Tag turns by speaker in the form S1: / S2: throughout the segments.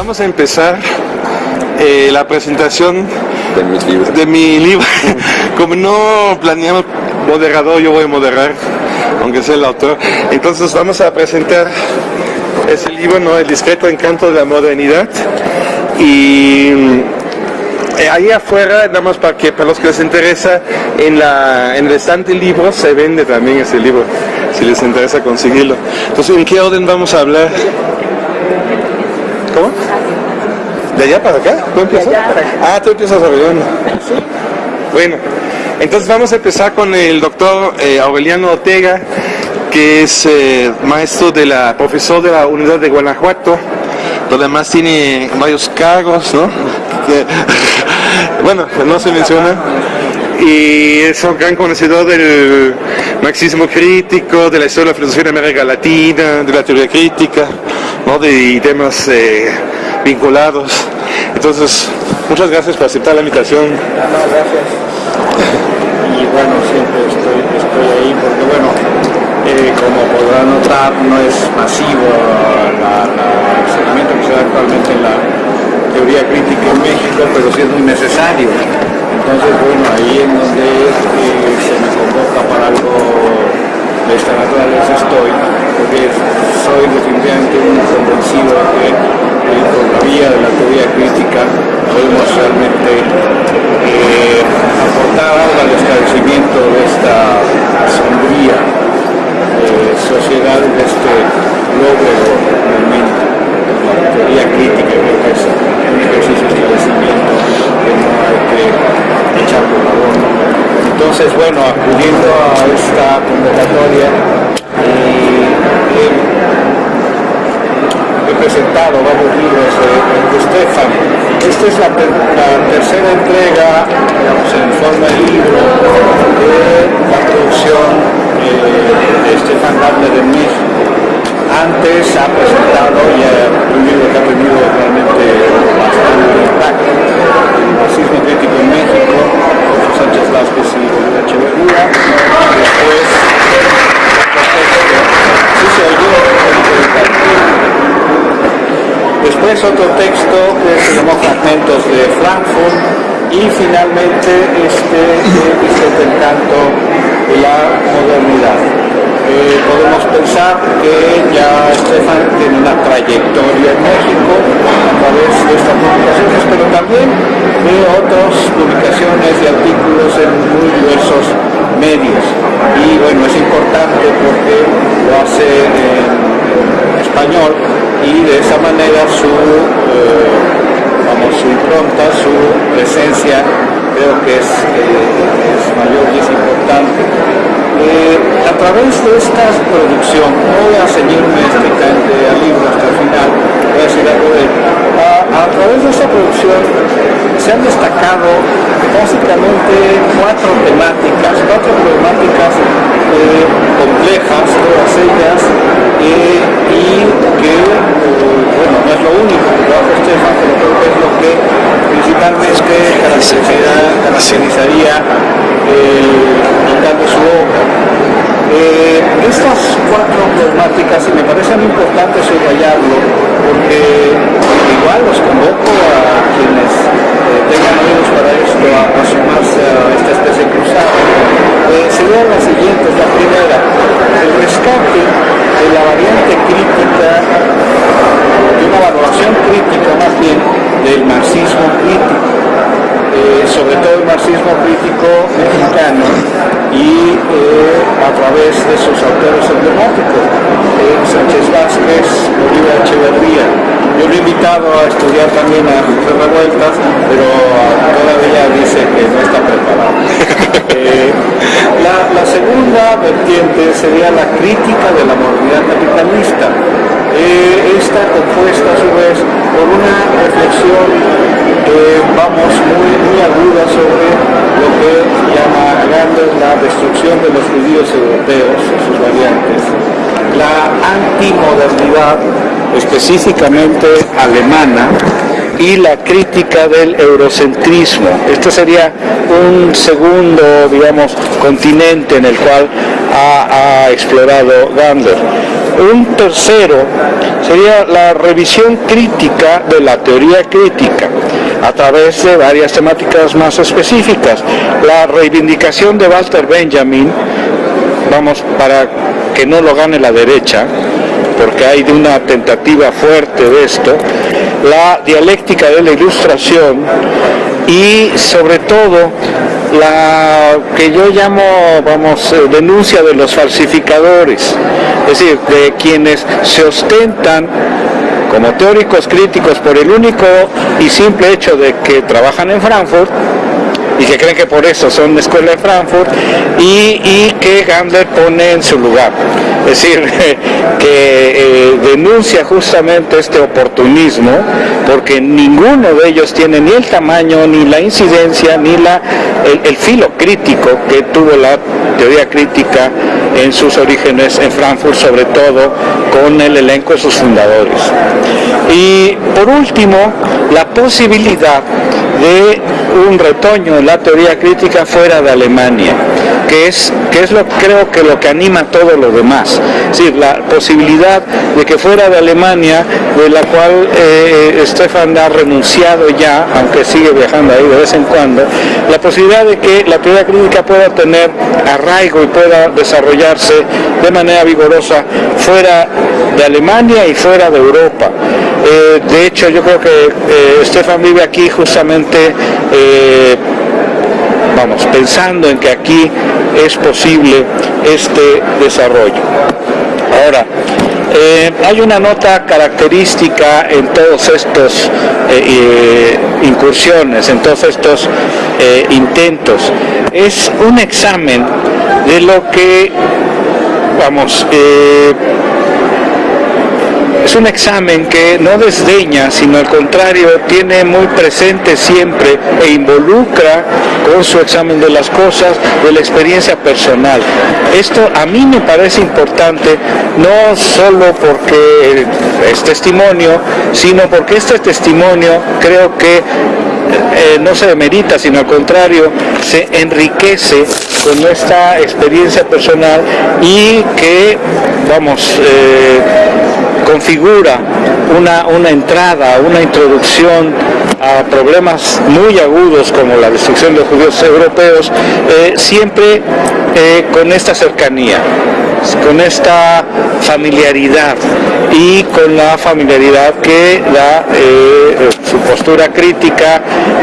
S1: Vamos a empezar eh, la presentación
S2: de mis libros.
S1: de mi libro. Como no planeamos moderador, yo voy a moderar, aunque sea el autor. Entonces vamos a presentar ese libro, ¿no? El discreto encanto de la modernidad. Y eh, ahí afuera, nada más para que para los que les interesa, en, la, en el estante libros se vende también ese libro, si les interesa conseguirlo. Entonces, ¿en qué orden vamos a hablar? ¿Cómo? ¿De allá para acá? ¿Tú empiezas? Ah, tú empiezas Aureliano. Bueno, entonces vamos a empezar con el doctor eh, Aureliano Ortega, que es eh, maestro de la, profesor de la Unidad de Guanajuato, donde además tiene varios cargos, ¿no? Bueno, no se menciona. Y es un gran conocedor del marxismo crítico, de la historia de la filosofía en América Latina, de la teoría crítica, ¿no? de temas eh, vinculados. Entonces, muchas gracias por aceptar la invitación.
S3: gracias. Y bueno, siempre estoy, estoy ahí porque bueno, eh, como podrán notar, no es masivo la- el seguimiento que se da actualmente en la teoría crítica en México, pero sí es muy necesario. Entonces, bueno, ahí en donde eh, se me convoca para algo de esta estoy, porque soy definitivamente un convencido de que eh, por la vía de la teoría crítica podemos realmente eh, aportar algo al esclarecimiento de esta sombría eh, sociedad, de este logro momento. La teoría crítica creo que es un ejercicio de esclarecimiento que no hay que echar por la. Entonces, bueno, acudiendo a esta convocatoria, eh, he presentado varios libros de, de Stefan. Esta es la, ter- la tercera entrega, digamos, en forma de libro de la producción eh, de Stefan Gardner en México. Antes ha presentado ya un libro que ha tenido realmente bastante impacto, el marxismo crítico en México, Jorge Sánchez Vázquez y Echeverría. Después, sí se oyó, Después otro texto que se llamó Fragmentos de Frankfurt y finalmente este eh, Discreto Encanto de la Modernidad. Eh, podemos pensar que ya Stefan tiene una trayectoria en México a través de estas publicaciones, pero también de otras publicaciones y artículos en muy diversos medios. Y bueno, es importante porque lo hace en español y de esa manera su, eh, vamos, su impronta, su presencia creo que es, eh, mayor y es importante. Través de esta producción, no voy a ceñirme estrictamente al libro hasta el final, voy a decir algo de él. A, a través de esta producción se han destacado básicamente cuatro temáticas, cuatro problemáticas eh, complejas, todas ellas, eh, y que, eh, bueno, no es lo único que trabaja Estefan, pero creo que es lo que principalmente caracterizaría, caracterizaría el de su obra. Eh, estas cuatro problemáticas, y me parecen importantes subrayarlo, porque igual los convoco a quienes eh, tengan oídos para esto, a, a sumarse a esta especie cruzada, eh, serían las siguientes. La primera, el rescate de la variante crítica, de una valoración crítica más bien del marxismo crítico eh, sobre todo el marxismo crítico mexicano y eh, a través de sus autores emblemáticos, eh, Sánchez Vázquez, Bolívar Echeverría. Yo lo he invitado a estudiar también a José Revueltas, pero todavía dice que no está preparado. La, la segunda vertiente sería la crítica de la modernidad capitalista. Eh, esta compuesta a su vez por una reflexión eh, vamos muy, muy aguda sobre lo que llama Gandhi la destrucción de los judíos europeos sus variantes, la antimodernidad específicamente alemana y la crítica del eurocentrismo. Este sería un segundo, digamos, continente en el cual ha, ha explorado Gander. Un tercero sería la revisión crítica de la teoría crítica a través de varias temáticas más específicas. La reivindicación de Walter Benjamin, vamos, para que no lo gane la derecha, porque hay de una tentativa fuerte de esto, la dialéctica de la ilustración y sobre todo la que yo llamo, vamos, eh, denuncia de los falsificadores, es decir, de quienes se ostentan como teóricos críticos por el único y simple hecho de que trabajan en Frankfurt y que creen que por eso son escuela de Frankfurt y, que Gandler pone en su lugar. Es decir, que eh, denuncia justamente este oportunismo porque ninguno de ellos tiene ni el tamaño, ni la incidencia, ni la, el, filo crítico que tuvo la teoría crítica en sus orígenes en Frankfurt, sobre todo con el elenco de sus fundadores. Y por último, la posibilidad de un retoño en la teoría crítica fuera de Alemania, que es, que es lo creo que lo que anima todo lo demás. Es decir, la posibilidad de que fuera de Alemania, de la cual eh, Stefan ha renunciado ya, aunque sigue viajando ahí de vez en cuando, la posibilidad de que la teoría crítica pueda tener arraigo y pueda desarrollarse de manera vigorosa fuera de Alemania y fuera de Europa. Eh, de hecho, yo creo que eh, Stefan vive aquí justamente, eh, vamos, pensando en que aquí es posible este desarrollo. Ahora, hay una nota característica en todos estos incursiones, en todos estos intentos. Es un examen de lo que, vamos, es un examen que no desdeña, sino al contrario, tiene muy presente siempre e involucra con su examen de las cosas de la experiencia personal. Esto a mí me parece importante, no solo porque es testimonio, sino porque este testimonio creo que eh, no se demerita, sino al contrario, se enriquece con esta experiencia personal y que, vamos, eh, configura una, una entrada, una introducción a problemas muy agudos como la destrucción de los judíos europeos, eh, siempre eh, con esta cercanía, con esta familiaridad y con la familiaridad que da eh, su postura crítica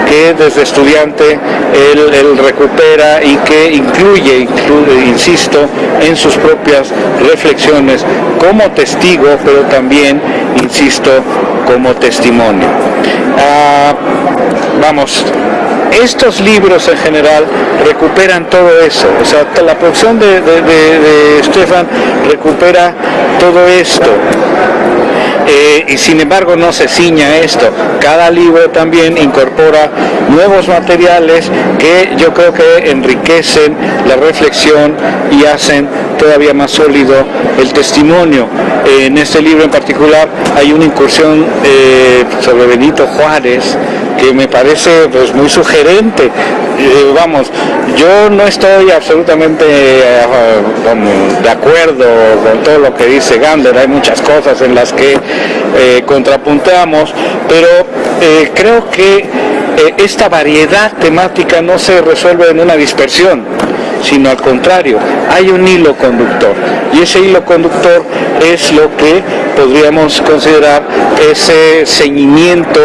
S3: que desde estudiante él, recupera y que incluye, insisto, en sus propias reflexiones como testigo, pero también, insisto, como testimonio. Ah, vamos, estos libros en general recuperan todo eso, o sea, la producción de, de, Stefan recupera todo esto. Eh, y sin embargo no se ciña esto. Cada libro también incorpora nuevos materiales que yo creo que enriquecen la reflexión y hacen todavía más sólido el testimonio. en este libro en particular hay una incursión eh, sobre Benito Juárez, que me parece pues muy sugerente. Eh, vamos, yo no estoy absolutamente eh, de acuerdo con todo lo que dice Gander, hay muchas cosas en las que eh, contrapuntamos, pero creo que esta variedad temática no se resuelve en una dispersión sino al contrario, hay un hilo conductor y ese hilo conductor es lo que podríamos considerar ese ceñimiento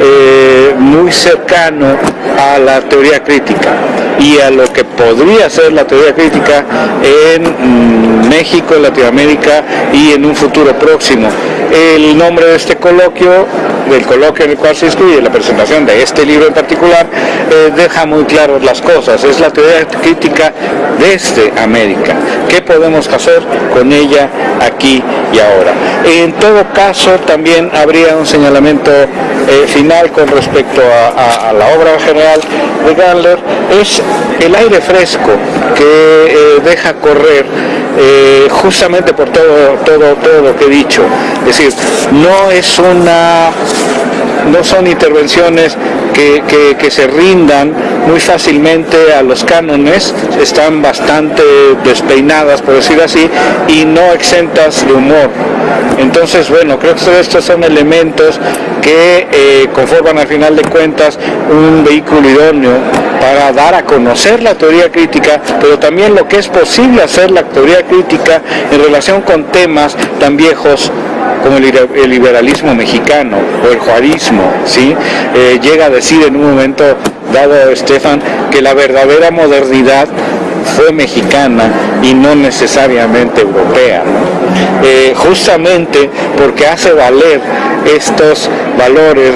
S3: eh, muy cercano a la teoría crítica y a lo que podría ser la teoría crítica en mm, México, en Latinoamérica y en un futuro próximo. El nombre de este coloquio, del coloquio en el cual se incluye la presentación de este libro en particular, eh, deja muy claras las cosas. Es la teoría crítica desde América. ¿Qué podemos hacer con ella aquí y ahora? En todo caso, también habría un señalamiento eh, final con respecto a, la obra general de Gandler, es el aire fresco que eh, deja correr justamente por todo, todo, todo lo que he dicho. Es decir, no es una no son intervenciones que, se rindan muy fácilmente a los cánones, están bastante despeinadas, por decir así, y no exentas de humor. Entonces, bueno, creo que estos son elementos que eh, conforman al final de cuentas un vehículo idóneo para dar a conocer la teoría crítica, pero también lo que es posible hacer la teoría crítica en relación con temas tan viejos como el liberalismo mexicano o el juarismo, ¿sí? Eh, llega a decir en un momento dado Estefan que la verdadera modernidad fue mexicana y no necesariamente europea, eh, justamente porque hace valer estos valores,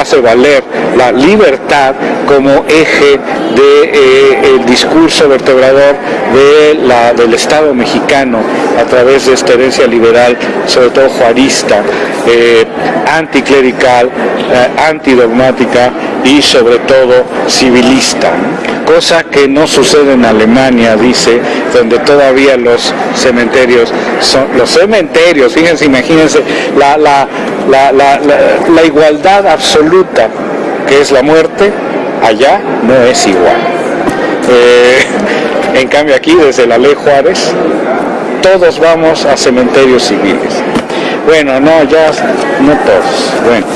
S3: hace valer la libertad como eje del de, eh, discurso vertebrador de la, del Estado mexicano a través de esta herencia liberal, sobre todo juarista, eh, anticlerical, antidogmática y sobre todo civilista cosa que no sucede en Alemania, dice, donde todavía los cementerios son los cementerios, fíjense, imagínense la, la, la igualdad absoluta que es la muerte, allá no es igual. Eh, en cambio aquí, desde la ley Juárez, todos vamos a cementerios civiles. Bueno, no, ya no todos. Bueno,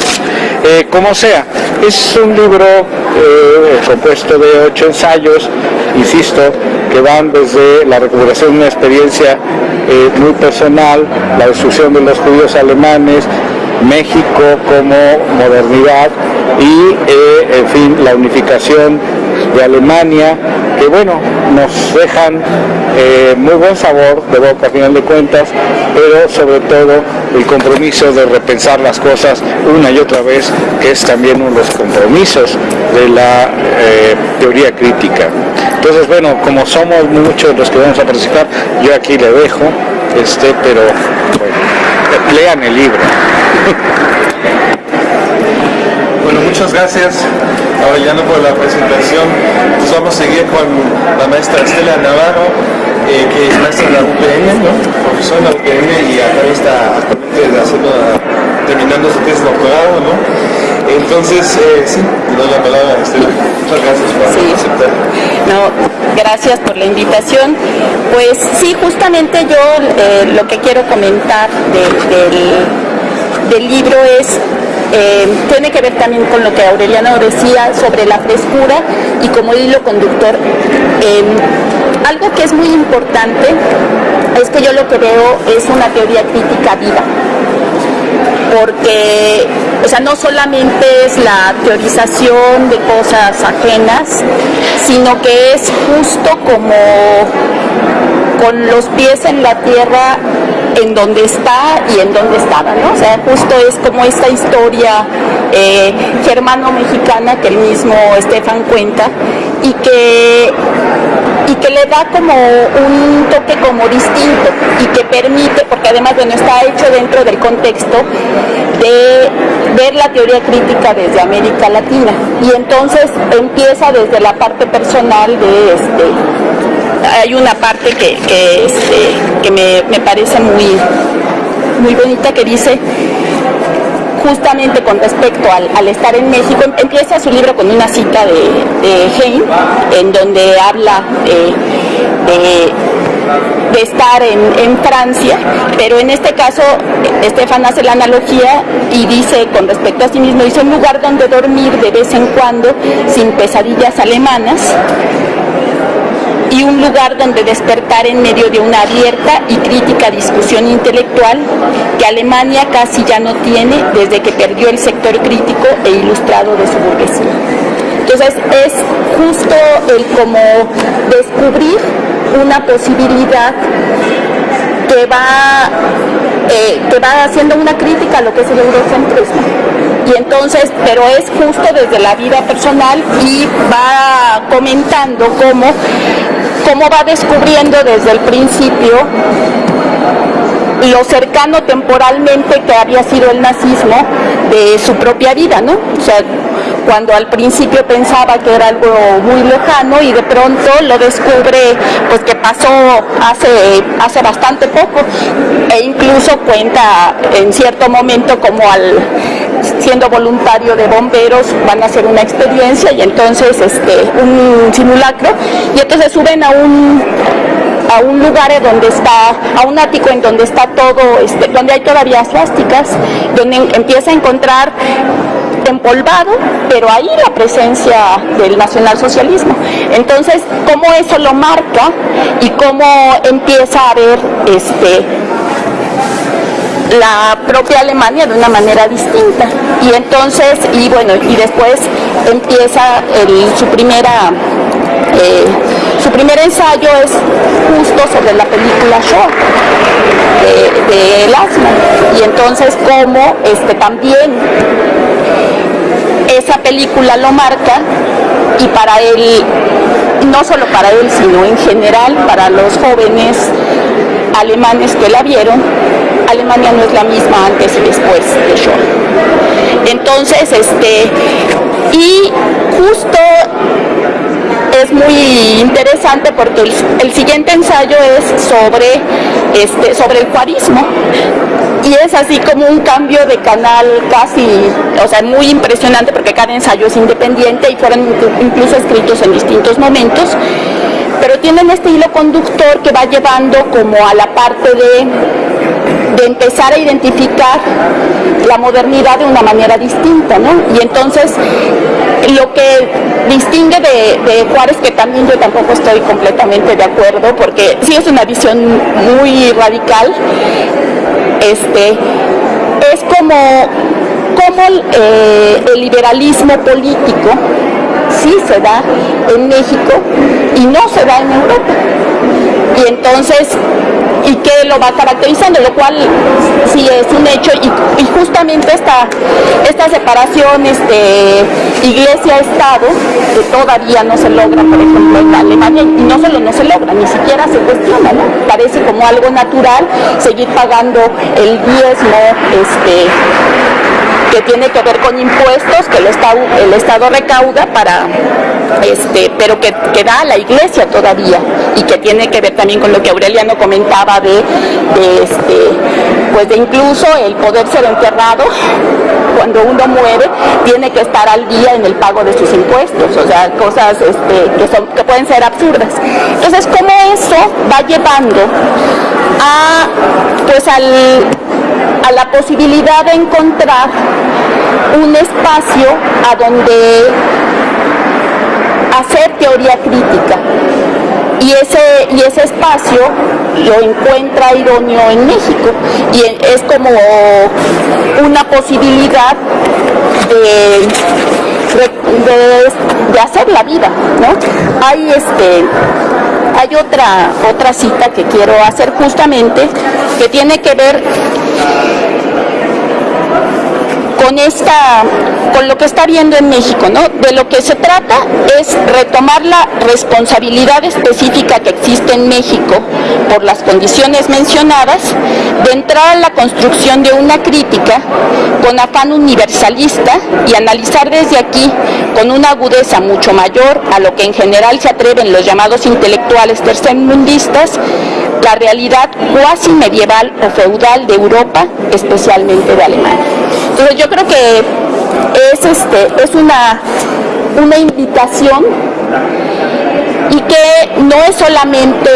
S3: eh, como sea, es un libro eh, compuesto de ocho ensayos, insisto, que van desde la recuperación de una experiencia eh, muy personal, la destrucción de los judíos alemanes, México como modernidad y, en fin, la unificación de Alemania, que bueno, nos dejan eh, muy buen sabor de boca a final de cuentas, pero sobre todo el compromiso de repensar las cosas una y otra vez, que es también uno de los compromisos de la eh, teoría crítica. Entonces, bueno, como somos muchos los que vamos a participar, yo aquí le dejo, este, pero bueno, lean el libro.
S1: Bueno, muchas gracias Aureliano por la presentación. Pues vamos a seguir con la maestra Estela Navarro, eh, que es maestra de la UPN, ¿no? profesora de la UPN y acá está actualmente haciendo, terminando su tesis doctorado. ¿no? Entonces, eh, sí, le doy la palabra a Estela. Muchas gracias por aceptar.
S2: No, gracias por la invitación. Pues sí, justamente yo eh, lo que quiero comentar del, del libro es eh, tiene que ver también con lo que Aureliano decía sobre la frescura y como hilo conductor. Eh, algo que es muy importante es que yo lo que veo es una teoría crítica viva, porque o sea, no solamente es la teorización de cosas ajenas, sino que es justo como con los pies en la tierra en donde está y en donde estaba, ¿no? O sea, justo es como esta historia eh, germano-mexicana que el mismo Estefan cuenta y que y que le da como un toque como distinto y que permite, porque además bueno, está hecho dentro del contexto de ver la teoría crítica desde América Latina y entonces empieza desde la parte personal de este hay una parte que, que, este, me, parece muy, muy bonita que dice justamente con respecto al, estar en México, empieza su libro con una cita de, de en donde habla de, estar en, Francia, pero en este caso Estefan hace la analogía y dice con respecto a sí mismo, dice un lugar donde dormir de vez en cuando sin pesadillas alemanas, y un lugar donde despertar en medio de una abierta y crítica discusión intelectual que Alemania casi ya no tiene desde que perdió el sector crítico e ilustrado de su burguesía. Entonces es justo el como descubrir una posibilidad que va, eh, que va haciendo una crítica a lo que es el eurocentrismo. Y entonces, pero es justo desde la vida personal y va comentando cómo cómo va descubriendo desde el principio lo cercano temporalmente que había sido el nazismo de su propia vida, ¿no? Cuando al principio pensaba que era algo muy lejano y de pronto lo descubre pues que pasó hace, hace bastante poco e incluso cuenta en cierto momento como al siendo voluntario de bomberos van a hacer una experiencia y entonces este un simulacro. Y entonces suben a un a un lugar donde está, a un ático en donde está todo, este, donde hay todavía plásticas, donde empieza a encontrar empolvado, pero ahí la presencia del nacionalsocialismo. Entonces, cómo eso lo marca y cómo empieza a ver este la propia Alemania de una manera distinta. Y entonces, y bueno, y después empieza su primera eh, su primer ensayo es justo sobre la película Show de, de y entonces como este también esa película lo marca y para él, no solo para él, sino en general para los jóvenes alemanes que la vieron, Alemania no es la misma antes y después de Shoah. Entonces, este, y justo es muy interesante porque el, siguiente ensayo es sobre, este, sobre el cuarismo y es así como un cambio de canal casi, o sea, muy impresionante porque cada ensayo es independiente y fueron incluso escritos en distintos momentos, pero tienen este hilo conductor que va llevando como a la parte de, de empezar a identificar la modernidad de una manera distinta, ¿no? Y entonces lo que distingue de, Juárez, que también yo tampoco estoy completamente de acuerdo, porque sí es una visión muy radical, este, es como, como eh, el liberalismo político sí se da en México y no se da en Europa. Y entonces y qué lo va caracterizando, lo cual sí es un hecho y, justamente esta, esta separación este, iglesia-estado que todavía no se logra, por ejemplo, en Alemania, y no solo no se logra, ni siquiera se cuestiona, ¿no? Parece como algo natural seguir pagando el diezmo, este, que tiene que ver con impuestos que el Estado, el Estado recauda para este, pero que, que, da a la iglesia todavía y que tiene que ver también con lo que Aureliano comentaba de, este, pues de incluso el poder ser enterrado cuando uno muere tiene que estar al día en el pago de sus impuestos, o sea, cosas este, que, son, que pueden ser absurdas. Entonces, ¿cómo eso va llevando a, pues al, a la posibilidad de encontrar un espacio a donde hacer teoría crítica. Y ese, y ese espacio lo encuentra idóneo en México y es como una posibilidad de, de, hacer la vida, ¿no? Hay este hay otra otra cita que quiero hacer justamente que tiene que ver con lo que está viendo en México, ¿no? De lo que se trata es retomar la responsabilidad específica que existe en México por las condiciones mencionadas, de entrar a la construcción de una crítica con afán universalista y analizar desde aquí con una agudeza mucho mayor a lo que en general se atreven los llamados intelectuales tercermundistas, la realidad cuasi medieval o feudal de Europa, especialmente de Alemania. Entonces yo creo que es, este, es una, una invitación y que no es solamente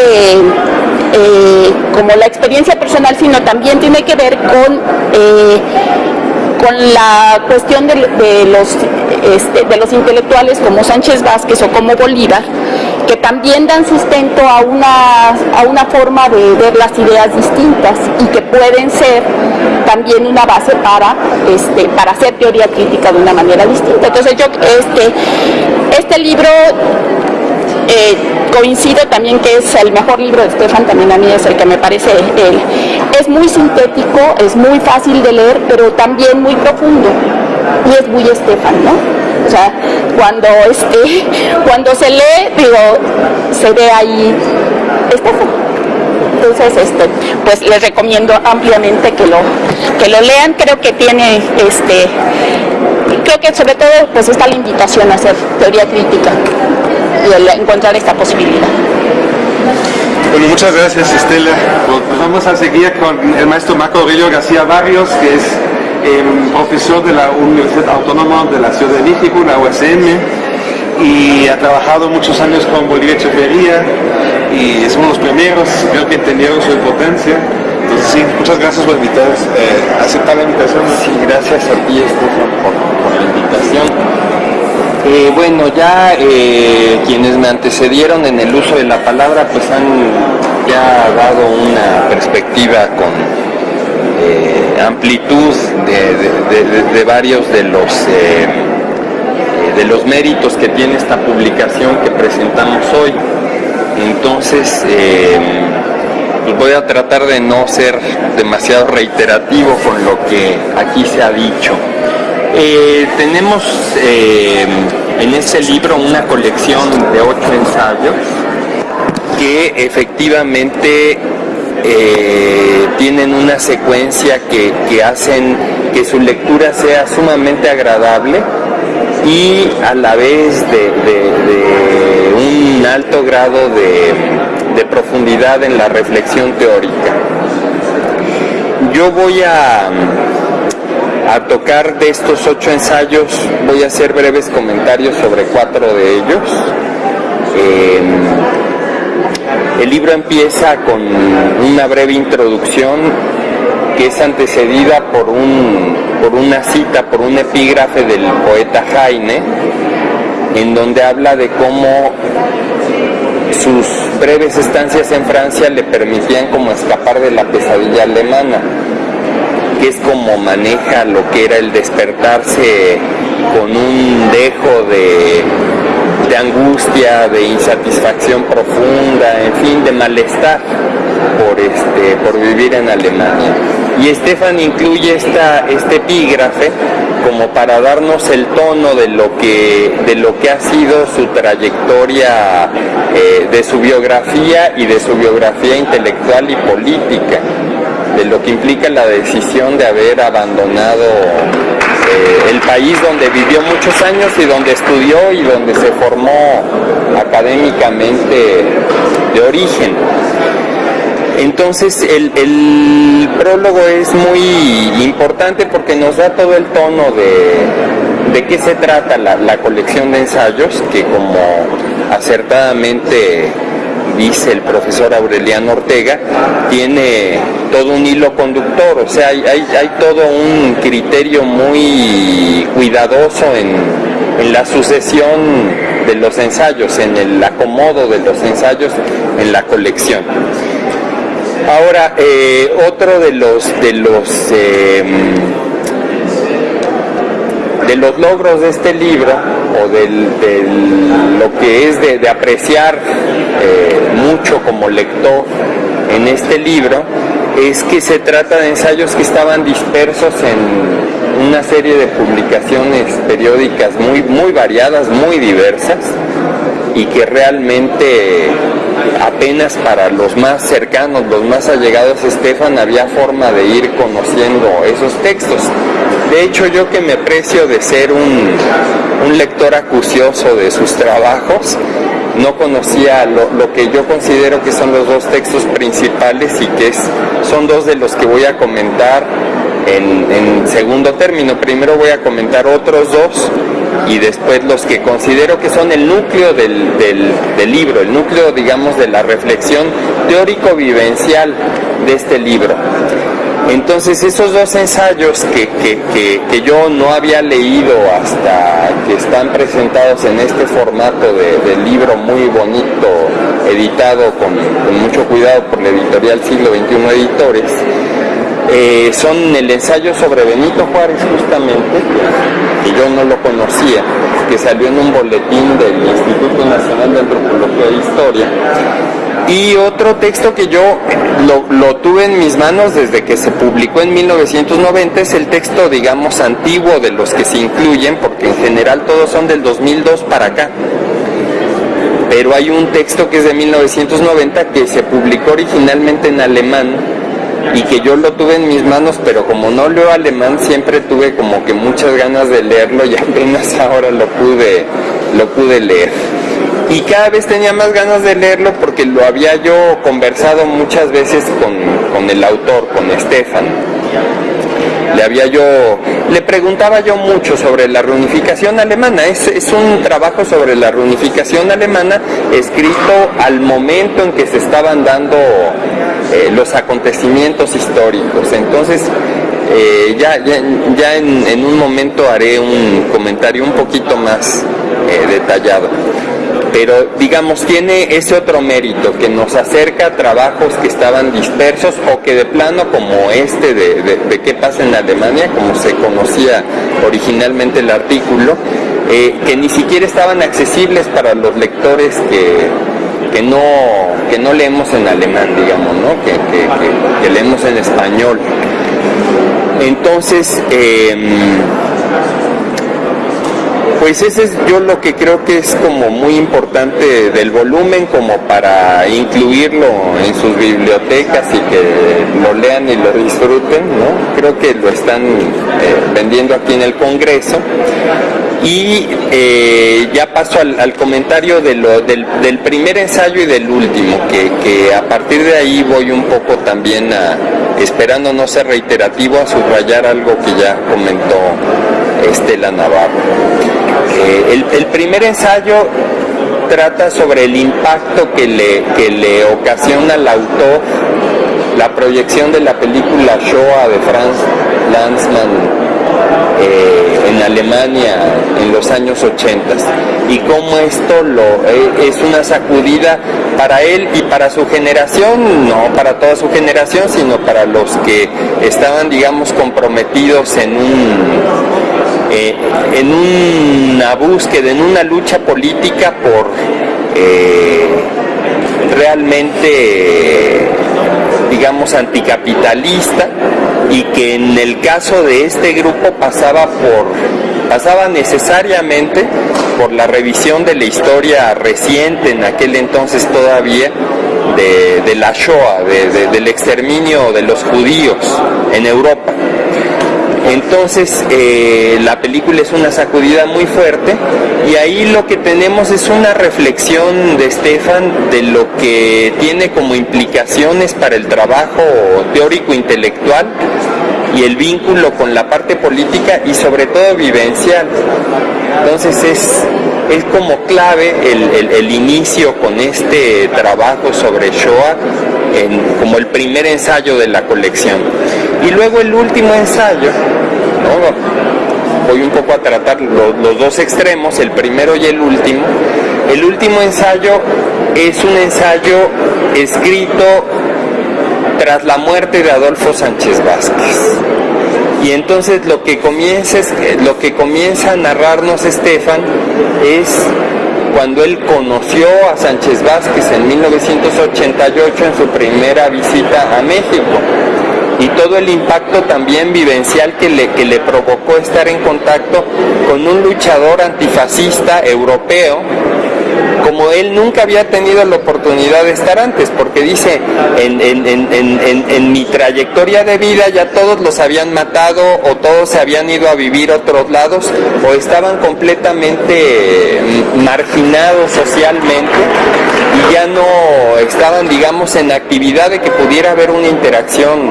S2: eh, como la experiencia personal, sino también tiene que ver con, eh, con la cuestión de, los, este, de los intelectuales como Sánchez Vázquez o como Bolívar, que también dan sustento a una, a una forma de ver las ideas distintas y que pueden ser también una base para, este, para hacer teoría crítica de una manera distinta. Entonces yo, este, este libro eh, coincido también que es el mejor libro de Stefan, también a mí es el que me parece, él. es muy sintético, es muy fácil de leer, pero también muy profundo y es muy Stefan, ¿no? O sea, cuando, este, cuando se lee, digo, se ve ahí Estefan. Entonces, este, pues les recomiendo ampliamente que lo, que lo lean. Creo que tiene, este, creo que sobre todo, pues está la invitación a hacer teoría crítica y el encontrar esta posibilidad.
S1: Bueno, muchas gracias Estela. Pues vamos a seguir con el maestro Marco Aurelio García Barrios, que es eh, profesor de la Universidad Autónoma de la Ciudad de México, la USM, y ha trabajado muchos años con Bolivia Echeverría y es uno de los primeros, creo que entendieron su importancia. Entonces sí, muchas gracias por invitarnos, eh, aceptar la invitación.
S4: Sí, gracias a ti Estefan por, por la invitación. Eh, bueno, ya eh, quienes me antecedieron en el uso de la palabra pues han ya dado una perspectiva con eh, amplitud de, varios de los, de los méritos que tiene esta publicación que presentamos hoy. Entonces, pues voy a tratar de no ser demasiado reiterativo con lo que aquí se ha dicho. Eh, tenemos eh, en este libro una colección de ocho ensayos que efectivamente eh, tienen una secuencia que, hacen que su lectura sea sumamente agradable y a la vez de, un alto grado de profundidad en la reflexión teórica. Yo voy a a tocar de estos ocho ensayos voy a hacer breves comentarios sobre cuatro de ellos. El libro empieza con una breve introducción que es antecedida por, un, por una cita, por un epígrafe del poeta Jaime, en donde habla de cómo sus breves estancias en Francia le permitían como escapar de la pesadilla alemana que es como maneja lo que era el despertarse con un dejo de, angustia, de insatisfacción profunda, en fin, de malestar por, este, por vivir en Alemania. Y Stefan incluye esta, este epígrafe como para darnos el tono de lo que, de lo que ha sido su trayectoria, eh, de su biografía y de su biografía intelectual y política de lo que implica la decisión de haber abandonado eh, el país donde vivió muchos años y donde estudió y donde se formó académicamente de origen. Entonces el, prólogo es muy importante porque nos da todo el tono de, de qué se trata la, la colección de ensayos que como acertadamente dice el profesor Aureliano Ortega, tiene todo un hilo conductor, o sea, hay, todo un criterio muy cuidadoso en, la sucesión de los ensayos, en el acomodo de los ensayos en la colección. Ahora, eh, otro de los de los em, de los logros de este libro o de lo que es de, apreciar mucho como lector en este libro es que se trata de ensayos que estaban dispersos en una serie de publicaciones periódicas muy, muy variadas, muy diversas y que realmente apenas para los más cercanos, los más allegados a Estefan, había forma de ir conociendo esos textos. De hecho, yo que me aprecio de ser un, un lector acucioso de sus trabajos, no conocía lo, que yo considero que son los dos textos principales y que son dos de los que voy a comentar en, segundo término. Primero voy a comentar otros dos y después los que considero que son el núcleo del, del libro, el núcleo, digamos, de la reflexión teórico-vivencial de este libro. Entonces esos dos ensayos que, que, yo no había leído hasta que están presentados en este formato de, libro muy bonito, editado con, mucho cuidado por la editorial Siglo XXI Editores, eh, son el ensayo sobre Benito Juárez justamente, que yo no lo conocía, que salió en un boletín del Instituto Nacional de Antropología e Historia, y otro texto que yo lo, tuve en mis manos desde que se publicó en 1990 es el texto, digamos, antiguo de los que se incluyen, porque en general todos son del 2002 para acá. pero hay un texto que es de 1990 que se publicó originalmente en alemán y que yo lo tuve en mis manos, pero como no leo alemán siempre tuve como que muchas ganas de leerlo y apenas ahora lo pude, lo pude leer. Y cada vez tenía más ganas de leerlo porque lo había yo conversado muchas veces con, con el autor, con Stefan le había yo, le preguntaba yo mucho sobre la reunificación alemana. Es, un trabajo sobre la reunificación alemana escrito al momento en que se estaban dando eh, los acontecimientos históricos. Entonces, eh, ya, ya, en, un momento haré un comentario un poquito más eh, detallado pero digamos tiene ese otro mérito que nos acerca a trabajos que estaban dispersos o que de plano como este de, qué pasa en Alemania, como se conocía originalmente el artículo, eh, que ni siquiera estaban accesibles para los lectores que, que no, que no leemos en alemán, digamos, ¿no? que, que, leemos en español. Entonces, em, pues ese es yo lo que creo que es como muy importante del volumen como para incluirlo en sus bibliotecas y que lo lean y lo disfruten, ¿no? Creo que lo están eh, vendiendo aquí en el Congreso. Y eh, ya paso al, comentario de lo, del, primer ensayo y del último, que, que, a partir de ahí voy un poco también a, esperando no ser reiterativo, a subrayar algo que ya comentó Estela Navarro. Eh, el, primer ensayo trata sobre el impacto que le, que le ocasiona al autor la proyección de la película Shoah de Franz Lanzmann eh, en Alemania en los años 80 y cómo esto lo, eh, es una sacudida para él y para su generación, no para toda su generación, sino para los que estaban, digamos, comprometidos en un eh, en una búsqueda, en una lucha política por eh, realmente, digamos, anticapitalista y que en el caso de este grupo pasaba por pasaba necesariamente por la revisión de la historia reciente en aquel entonces todavía de, la Shoah, del exterminio de los judíos en Europa. Entonces eh, la película es una sacudida muy fuerte y ahí lo que tenemos es una reflexión de Stefan de lo que tiene como implicaciones para el trabajo teórico intelectual y el vínculo con la parte política y sobre todo vivencial. Entonces es, es como clave el, inicio con este trabajo sobre Shoah como el primer ensayo de la colección. Y luego el último ensayo, voy un poco a tratar los, dos extremos, el primero y el último. El último ensayo es un ensayo escrito tras la muerte de Adolfo Sánchez Vázquez. Y entonces lo que comienza, lo que comienza a narrarnos Estefan es cuando él conoció a Sánchez Vázquez en 1988 en su primera visita a México y todo el impacto también vivencial que le, que le provocó estar en contacto con un luchador antifascista europeo como él nunca había tenido la oportunidad de estar antes, porque dice, en, mi trayectoria de vida ya todos los habían matado o todos se habían ido a vivir a otros lados o estaban completamente mm, marginados socialmente y ya no estaban, digamos, en actividad de que pudiera haber una interacción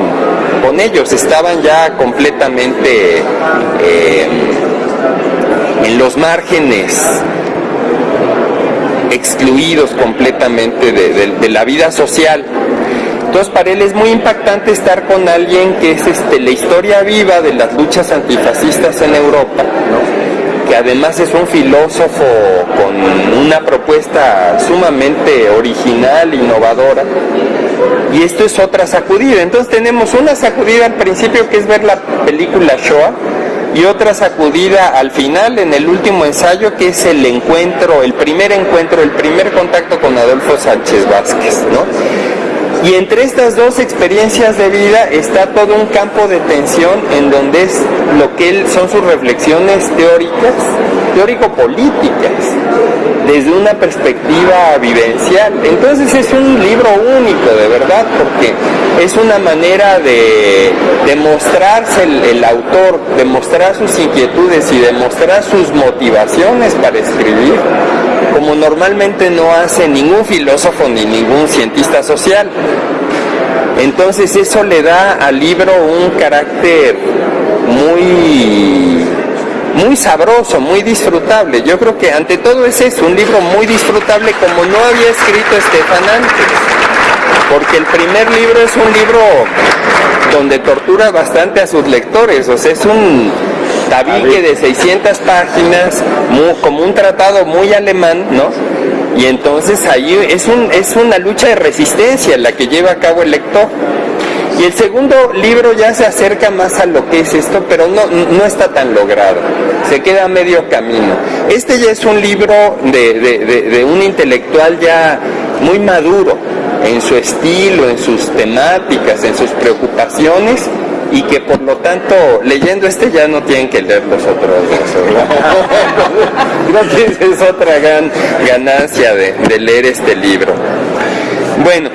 S4: con ellos, estaban ya completamente eh, en los márgenes excluidos completamente de, la vida social. Entonces para él es muy impactante estar con alguien que es este, la historia viva de las luchas antifascistas en Europa, que además es un filósofo con una propuesta sumamente original, innovadora. Y esto es otra sacudida. Entonces tenemos una sacudida al principio que es ver la película Shoah, y otra sacudida al final en el último ensayo que es el encuentro, el primer encuentro, el primer contacto con Adolfo Sánchez Vázquez, ¿no? Y entre estas dos experiencias de vida está todo un campo de tensión en donde es lo que él son sus reflexiones teóricas teórico-políticas, desde una perspectiva vivencial. Entonces es un libro único, de verdad, porque es una manera de, demostrarse el, autor, demostrar sus inquietudes y demostrar sus motivaciones para escribir, como normalmente no hace ningún filósofo ni ningún cientista social. Entonces eso le da al libro un carácter muy muy sabroso, muy disfrutable. Yo creo que ante todo es eso, un libro muy disfrutable como no había escrito Estefan antes. Porque el primer libro es un libro donde tortura bastante a sus lectores, o sea, es un tabique de 600 páginas, como un tratado muy alemán, ¿no? Y entonces ahí es, un, es una lucha de resistencia la que lleva a cabo el lector. Y el segundo libro ya se acerca más a lo que es esto, pero no, no está tan logrado. Se queda a medio camino. Este ya es un libro de, de un intelectual ya muy maduro en su estilo, en sus temáticas, en sus preocupaciones y que por lo tanto leyendo este ya no tienen que leer los otros dos. es otra gran ganancia de, de leer este libro. Bueno,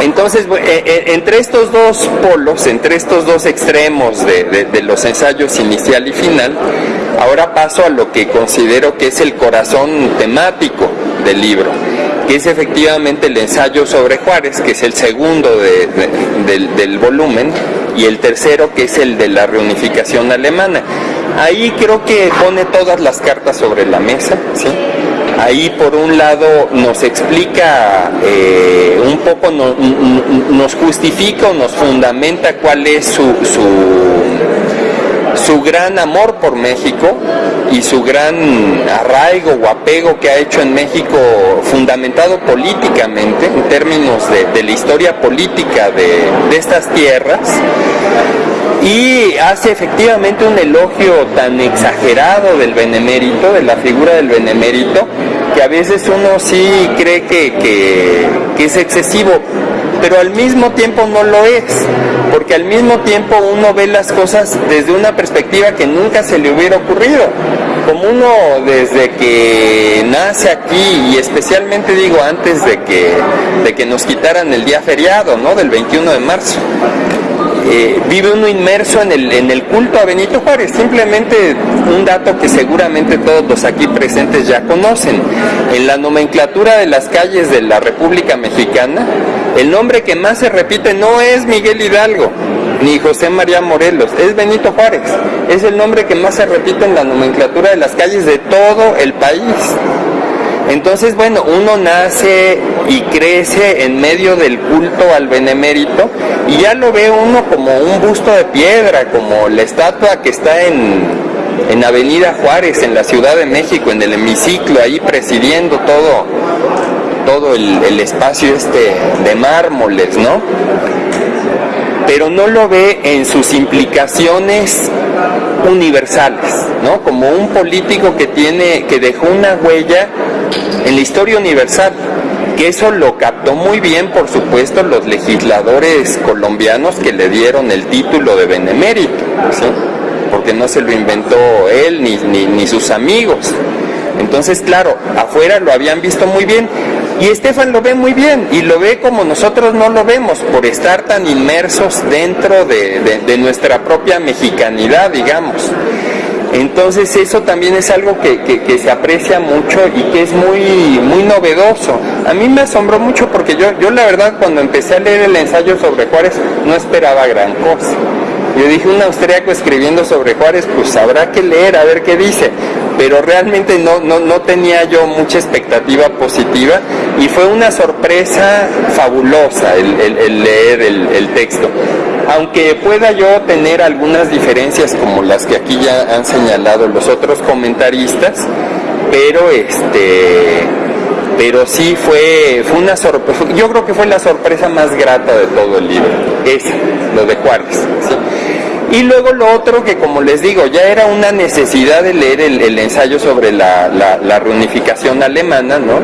S4: entonces, eh, eh, entre estos dos polos, entre estos dos extremos de, los ensayos inicial y final, ahora paso a lo que considero que es el corazón temático del libro, que es efectivamente el ensayo sobre Juárez, que es el segundo del, del volumen, y el tercero que es el de la reunificación alemana. Ahí creo que pone todas las cartas sobre la mesa, ¿sí? Ahí por un lado nos explica eh, un poco, nos justifica o nos fundamenta cuál es su, su, gran amor por México y su gran arraigo o apego que ha hecho en México fundamentado políticamente en términos de, la historia política de, de estas tierras y hace efectivamente un elogio tan exagerado del benemérito, de la figura del benemérito, que a veces uno sí cree que, es excesivo, pero al mismo tiempo no lo es, porque al mismo tiempo uno ve las cosas desde una perspectiva que nunca se le hubiera ocurrido. Como uno desde que nace aquí y especialmente digo antes de que, de que nos quitaran el día feriado, ¿no? Del 21 de marzo. Eh, vive uno inmerso en el, en el culto a Benito Juárez. Simplemente un dato que seguramente todos los aquí presentes ya conocen. En la nomenclatura de las calles de la República Mexicana, el nombre que más se repite no es Miguel Hidalgo, ni José María Morelos, es Benito Juárez. Es el nombre que más se repite en la nomenclatura de las calles de todo el país. Entonces, bueno, uno nace y crece en medio del culto al benemérito y ya lo ve uno como un busto de piedra, como la estatua que está en, en Avenida Juárez, en la Ciudad de México, en el hemiciclo, ahí presidiendo todo, todo el, el espacio este de mármoles, ¿no? Pero no lo ve en sus implicaciones universales, ¿no? Como un político que tiene, que dejó una huella en la historia universal, que eso lo captó muy bien, por supuesto, los legisladores colombianos que le dieron el título de benemérito, ¿sí? porque no se lo inventó él ni, ni, ni sus amigos. Entonces, claro, afuera lo habían visto muy bien y Estefan lo ve muy bien y lo ve como nosotros no lo vemos por estar tan inmersos dentro de, de nuestra propia mexicanidad, digamos. Entonces eso también es algo que, se aprecia mucho y que es muy, muy novedoso. A mí me asombró mucho porque yo, yo la verdad cuando empecé a leer el ensayo sobre Juárez no esperaba gran cosa. Yo dije, un austriaco escribiendo sobre Juárez, pues habrá que leer a ver qué dice. Pero realmente no, no, tenía yo mucha expectativa positiva y fue una sorpresa fabulosa el, leer el texto aunque pueda yo tener algunas diferencias como las que aquí ya han señalado los otros comentaristas, pero este pero sí fue, fue una sorpresa, yo creo que fue la sorpresa más grata de todo el libro, esa, lo de Juárez. Y luego lo otro que como les digo, ya era una necesidad de leer el, ensayo sobre la, la reunificación alemana, ¿no?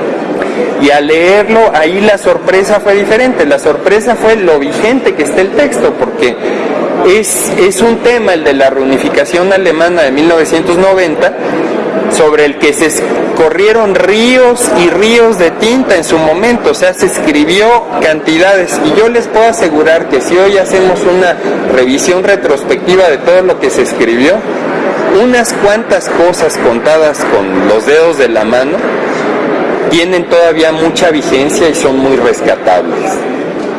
S4: Y al leerlo, ahí la sorpresa fue diferente. La sorpresa fue lo vigente que está el texto, porque es, es un tema, el de la reunificación alemana de 1990, sobre el que se corrieron ríos y ríos de tinta en su momento, o sea, se escribió cantidades. Y yo les puedo asegurar que si hoy hacemos una revisión retrospectiva de todo lo que se escribió, unas cuantas cosas contadas con los dedos de la mano tienen todavía mucha vigencia y son muy rescatables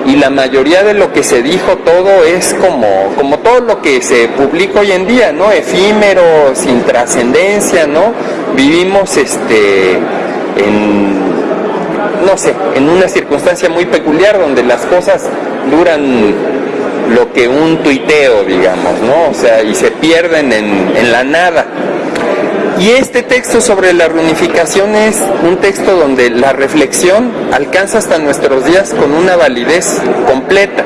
S4: y la mayoría de lo que se dijo todo es como, como todo lo que se publica hoy en día, ¿no? Efímero, sin trascendencia, ¿no? Vivimos este en no sé, en una circunstancia muy peculiar donde las cosas duran lo que un tuiteo, digamos, ¿no? O sea, y se pierden en, en la nada. Y este texto sobre la reunificación es un texto donde la reflexión alcanza hasta nuestros días con una validez completa.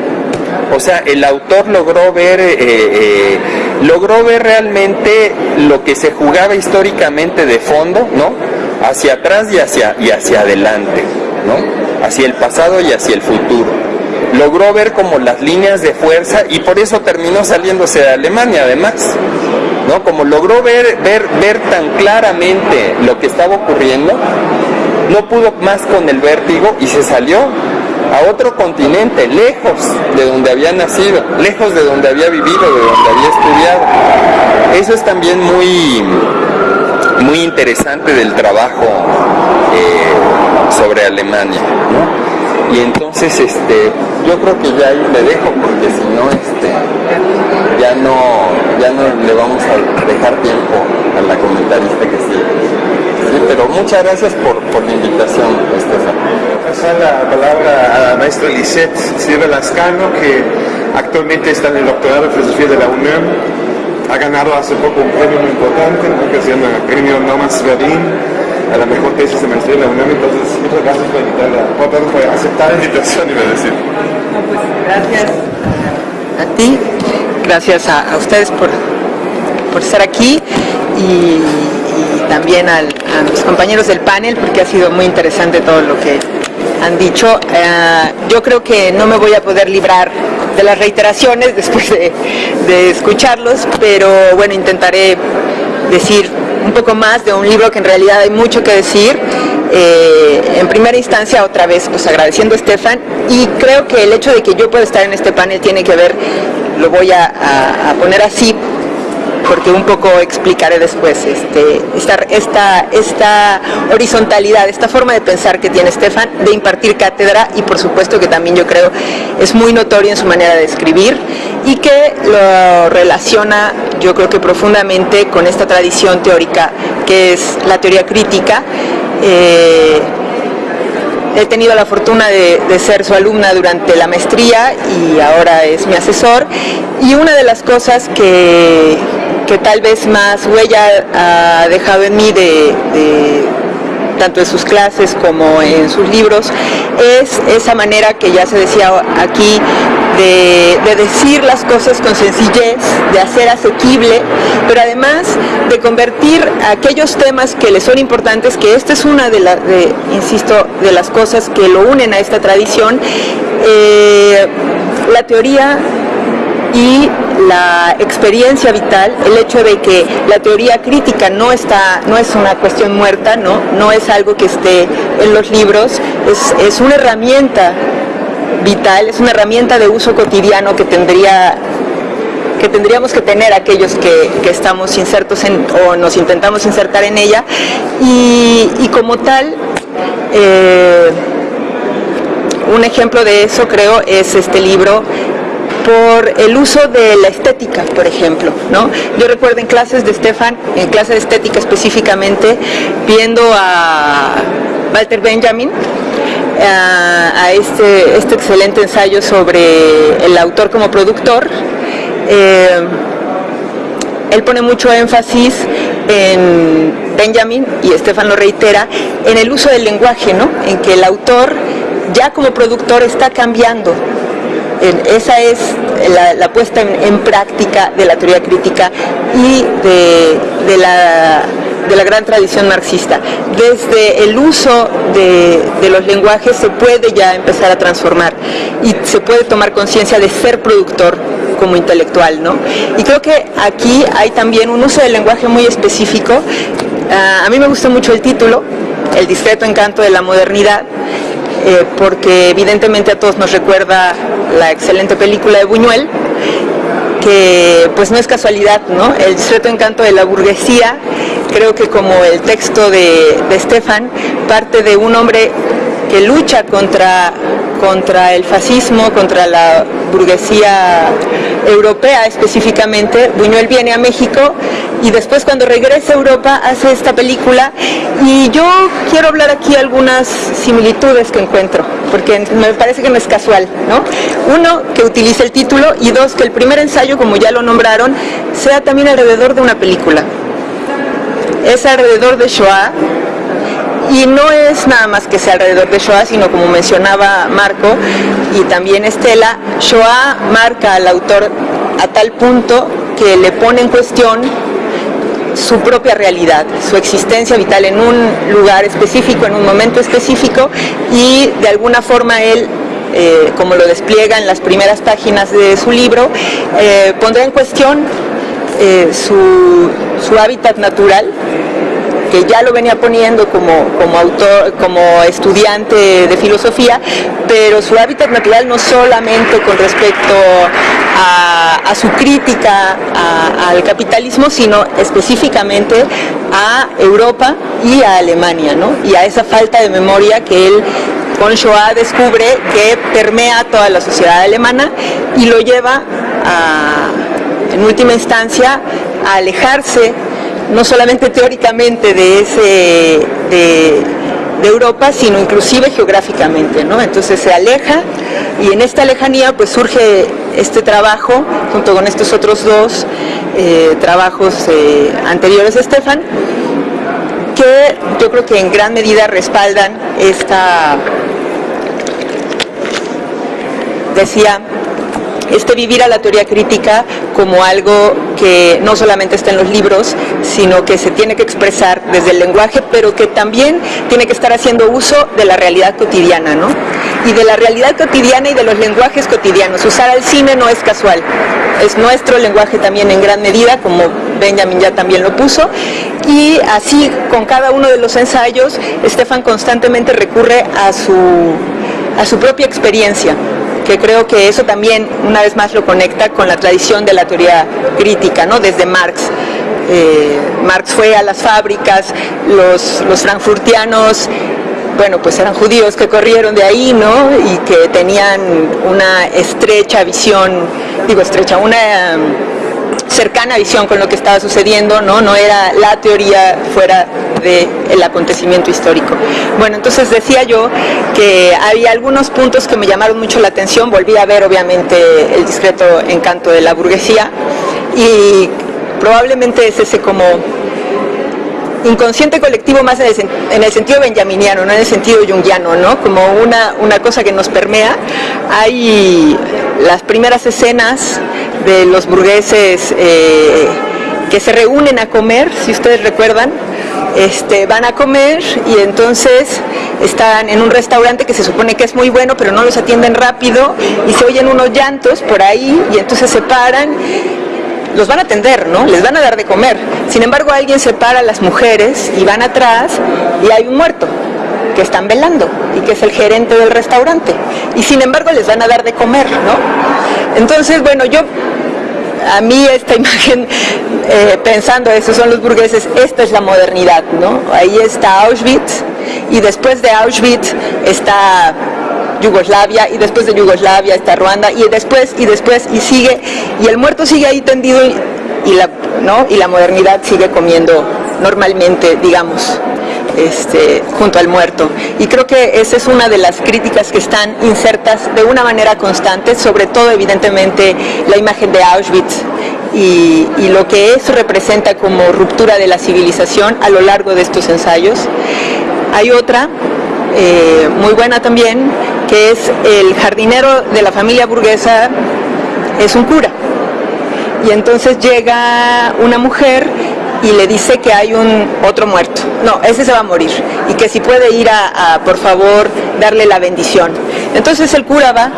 S4: O sea, el autor logró ver, eh, eh, logró ver realmente lo que se jugaba históricamente de fondo, ¿no? Hacia atrás y hacia, y hacia adelante, ¿no? Hacia el pasado y hacia el futuro. Logró ver como las líneas de fuerza y por eso terminó saliéndose de Alemania, además. ¿No? Como logró ver, ver, ver tan claramente lo que estaba ocurriendo, no pudo más con el vértigo y se salió a otro continente, lejos de donde había nacido, lejos de donde había vivido, de donde había estudiado. Eso es también muy, muy interesante del trabajo eh, sobre Alemania. Y entonces este, yo creo que ya ahí le dejo porque si no este, ya no ya no le vamos a dejar tiempo a la comentarista que sigue. Sí, pero muchas gracias por, por la invitación, Estefan.
S1: Pasar la palabra a la maestra Lisette Silva Lascano, que actualmente está en el doctorado de filosofía de la UNAM. Ha ganado hace poco un premio muy importante, que se llama Premio Nomas Verdín, a la mejor tesis de maestría de la UNAM. Entonces, muchas gracias por, invitarla, por, por aceptar la invitación, iba a decir.
S5: No, pues gracias a ti gracias a, ustedes por, por, estar aquí y, también a mis compañeros del panel porque ha sido muy interesante todo lo que han dicho. Eh, yo creo que no me voy a poder librar de las reiteraciones después de, de escucharlos, pero bueno, intentaré decir un poco más de un libro que en realidad hay mucho que decir. Eh, en primera instancia, otra vez, pues agradeciendo a Estefan y creo que el hecho de que yo pueda estar en este panel tiene que ver lo voy a, poner así porque un poco explicaré después este, esta, horizontalidad, esta forma de pensar que tiene Estefan de impartir cátedra y por supuesto que también yo creo es muy notorio en su manera de escribir y que lo relaciona yo creo que profundamente con esta tradición teórica que es la teoría crítica. Eh, he tenido la fortuna de, ser su alumna durante la maestría y ahora es mi asesor. Y una de las cosas que, tal vez más huella ha dejado en mí de, tanto en sus clases como en sus libros, es esa manera que ya se decía aquí de, decir las cosas con sencillez, de hacer asequible, pero además de convertir aquellos temas que le son importantes, que esta es una de las, insisto, de las cosas que lo unen a esta tradición, eh, la teoría y la experiencia vital, el hecho de que la teoría crítica no está, no es una cuestión muerta, no, no es algo que esté en los libros, es, es una herramienta vital, es una herramienta de uso cotidiano que tendría que tendríamos que tener aquellos que, estamos insertos en, o nos intentamos insertar en ella. Y, como tal eh, un ejemplo de eso creo es este libro por el uso de la estética, por ejemplo. ¿no? Yo recuerdo en clases de Stefan, en clase de estética específicamente, viendo a Walter Benjamin, a, este, este, excelente ensayo sobre el autor como productor. Eh, él pone mucho énfasis en Benjamin, y Estefan lo reitera, en el uso del lenguaje, ¿no? en que el autor ya como productor está cambiando. Esa es la, puesta en, práctica de la teoría crítica y de la de la gran tradición marxista. Desde el uso de, los lenguajes se puede ya empezar a transformar y se puede tomar conciencia de ser productor como intelectual, ¿no? Y creo que aquí hay también un uso del lenguaje muy específico a mí me gustó mucho el título, El discreto encanto de la modernidad, eh, porque evidentemente a todos nos recuerda la excelente película de Buñuel, que pues no es casualidad, ¿no? El discreto encanto de la burguesía, creo que como el texto de, de Stefan, parte de un hombre que lucha contra, contra el fascismo, contra la burguesía europea específicamente. Buñuel viene a México y después cuando regresa a Europa hace esta película y yo quiero hablar aquí algunas similitudes que encuentro, porque me parece que no es casual, ¿no? Uno, que utilice el título y dos, que el primer ensayo, como ya lo nombraron, sea también alrededor de una película. Es alrededor de Shoah, y no es nada más que sea alrededor de Shoah, sino como mencionaba Marco y también Estela, Shoah marca al autor a tal punto que le pone en cuestión su propia realidad, su existencia vital en un lugar específico, en un momento específico y de alguna forma él eh, como lo despliega en las primeras páginas de su libro, eh, pondrá en cuestión eh, su, su hábitat natural, ya lo venía poniendo como, como autor, como estudiante de filosofía, pero su hábitat natural no solamente con respecto a, su crítica al capitalismo, sino específicamente a Europa y a Alemania, ¿no? y a esa falta de memoria que él con Shoah descubre que permea toda la sociedad alemana y lo lleva en última instancia a alejarse no solamente teóricamente de, ese, de, Europa, sino inclusive geográficamente, ¿no? Entonces se aleja y en esta lejanía pues surge este trabajo, junto con estos otros dos eh, trabajos eh, anteriores de Estefan, que yo creo que en gran medida respaldan esta, decía, este vivir a la teoría crítica como algo que no solamente está en los libros, sino que se tiene que expresar desde el lenguaje, pero que también tiene que estar haciendo uso de la realidad cotidiana, ¿no? Y de la realidad cotidiana y de los lenguajes cotidianos. Usar al cine no es casual, es nuestro lenguaje también en gran medida, como Benjamin ya también lo puso, y así con cada uno de los ensayos, Estefan constantemente recurre a su, a su propia experiencia que creo que eso también una vez más lo conecta con la tradición de la teoría crítica, ¿no? desde Marx. Eh, Marx fue a las fábricas, los, los frankfurtianos bueno, pues eran judíos que corrieron de ahí, ¿no? Y que tenían una estrecha visión, digo estrecha, una cercana visión con lo que estaba sucediendo, ¿no? No era la teoría fuera del acontecimiento histórico. Bueno, entonces decía yo que había algunos puntos que me llamaron mucho la atención, volví a ver obviamente el discreto encanto de la burguesía y probablemente es ese como inconsciente colectivo más en el, sentido benjaminiano, no en el sentido jungiano, ¿no? Como una, una cosa que nos permea. Hay las primeras escenas de los burgueses eh, que se reúnen a comer, si ustedes recuerdan, este, van a comer y entonces están en un restaurante que se supone que es muy bueno, pero no los atienden rápido y se oyen unos llantos por ahí y entonces se paran los van a atender, ¿no? Les van a dar de comer. Sin embargo, alguien separa a las mujeres y van atrás y hay un muerto que están velando y que es el gerente del restaurante. Y sin embargo les van a dar de comer, ¿no? Entonces, bueno, yo a mí esta imagen, eh, pensando, esos son los burgueses, esta es la modernidad, ¿no? Ahí está Auschwitz y después de Auschwitz está Yugoslavia y después de Yugoslavia está Ruanda y después y después y sigue y el muerto sigue ahí tendido y, la, modernidad sigue comiendo normalmente, digamos. Este, junto al muerto. Y creo que esa es una de las críticas que están insertas de una manera constante, sobre todo evidentemente la imagen de Auschwitz y, y, lo que eso representa como ruptura de la civilización a lo largo de estos ensayos. Hay otra eh, muy buena también, que es el jardinero de la familia burguesa, es un cura. Y entonces llega una mujer y le dice que hay un otro muerto. No, ese se va a morir. Y que si puede ir a, por favor, darle la bendición. Entonces el cura va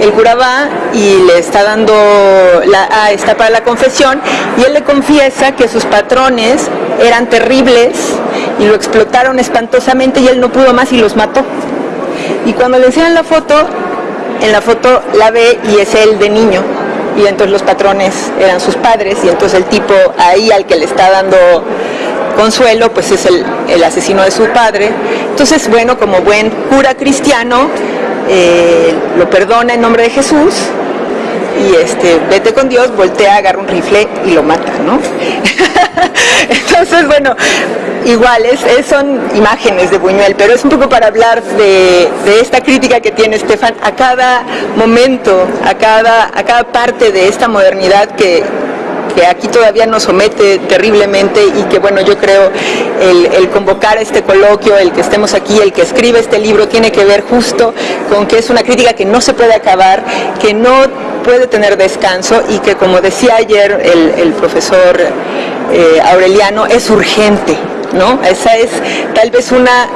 S5: el cura va y le está dando, la, ah, está para la confesión, y él le confiesa que sus patrones eran terribles y lo explotaron espantosamente y él no pudo más y los mató. Y cuando le enseñan la foto, en la foto la ve y es él de niño. Y entonces los patrones eran sus padres y entonces el tipo ahí al que le está dando consuelo, pues es el, asesino de su padre. Entonces, bueno, como buen cura cristiano, eh, lo perdona en nombre de Jesús y este, vete con Dios, voltea, agarra un rifle y lo mata, ¿no? Entonces, bueno, igual, son imágenes de Buñuel, pero es un poco para hablar de, esta crítica que tiene Estefan a cada momento, a cada, a cada parte de esta modernidad que aquí todavía nos somete terriblemente y que bueno, yo creo el, convocar este coloquio, el que estemos aquí, el que escribe este libro, tiene que ver justo con que es una crítica que no se puede acabar, que no puede tener descanso y que como decía ayer el, profesor eh, Aureliano, es urgente, ¿no? Esa es tal vez una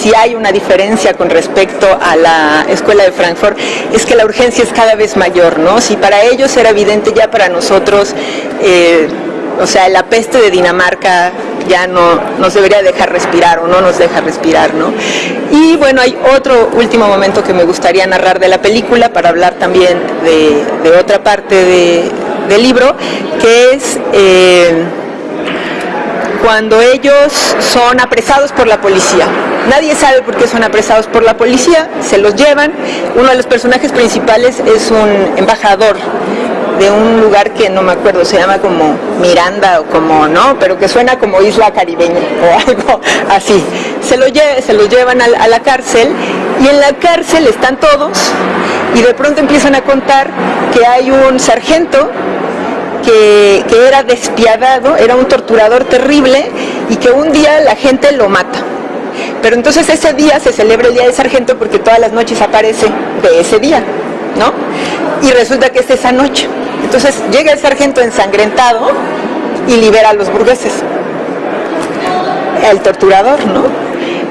S5: si hay una diferencia con respecto a la escuela de Frankfurt, es que la urgencia es cada vez mayor, ¿no? Si para ellos era evidente, ya para nosotros, eh, o sea, la peste de Dinamarca ya no nos debería dejar respirar o no nos deja respirar, ¿no? Y bueno, hay otro último momento que me gustaría narrar de la película para hablar también de, otra parte del libro, que es... Eh, cuando ellos son apresados por la policía. Nadie sabe por qué son apresados por la policía, se los llevan. Uno de los personajes principales es un embajador de un lugar que no me acuerdo, se llama como Miranda o como, ¿no? Pero que suena como isla caribeña o algo así. Se lo, se lo llevan a, a la cárcel y en la cárcel están todos y de pronto empiezan a contar que hay un sargento que, era despiadado, era un torturador terrible y que un día la gente lo mata. Pero entonces ese día se celebra el Día del Sargento porque todas las noches aparece de ese día, ¿no? Y resulta que es esa noche. Entonces llega el sargento ensangrentado y libera a los burgueses. El torturador, ¿no?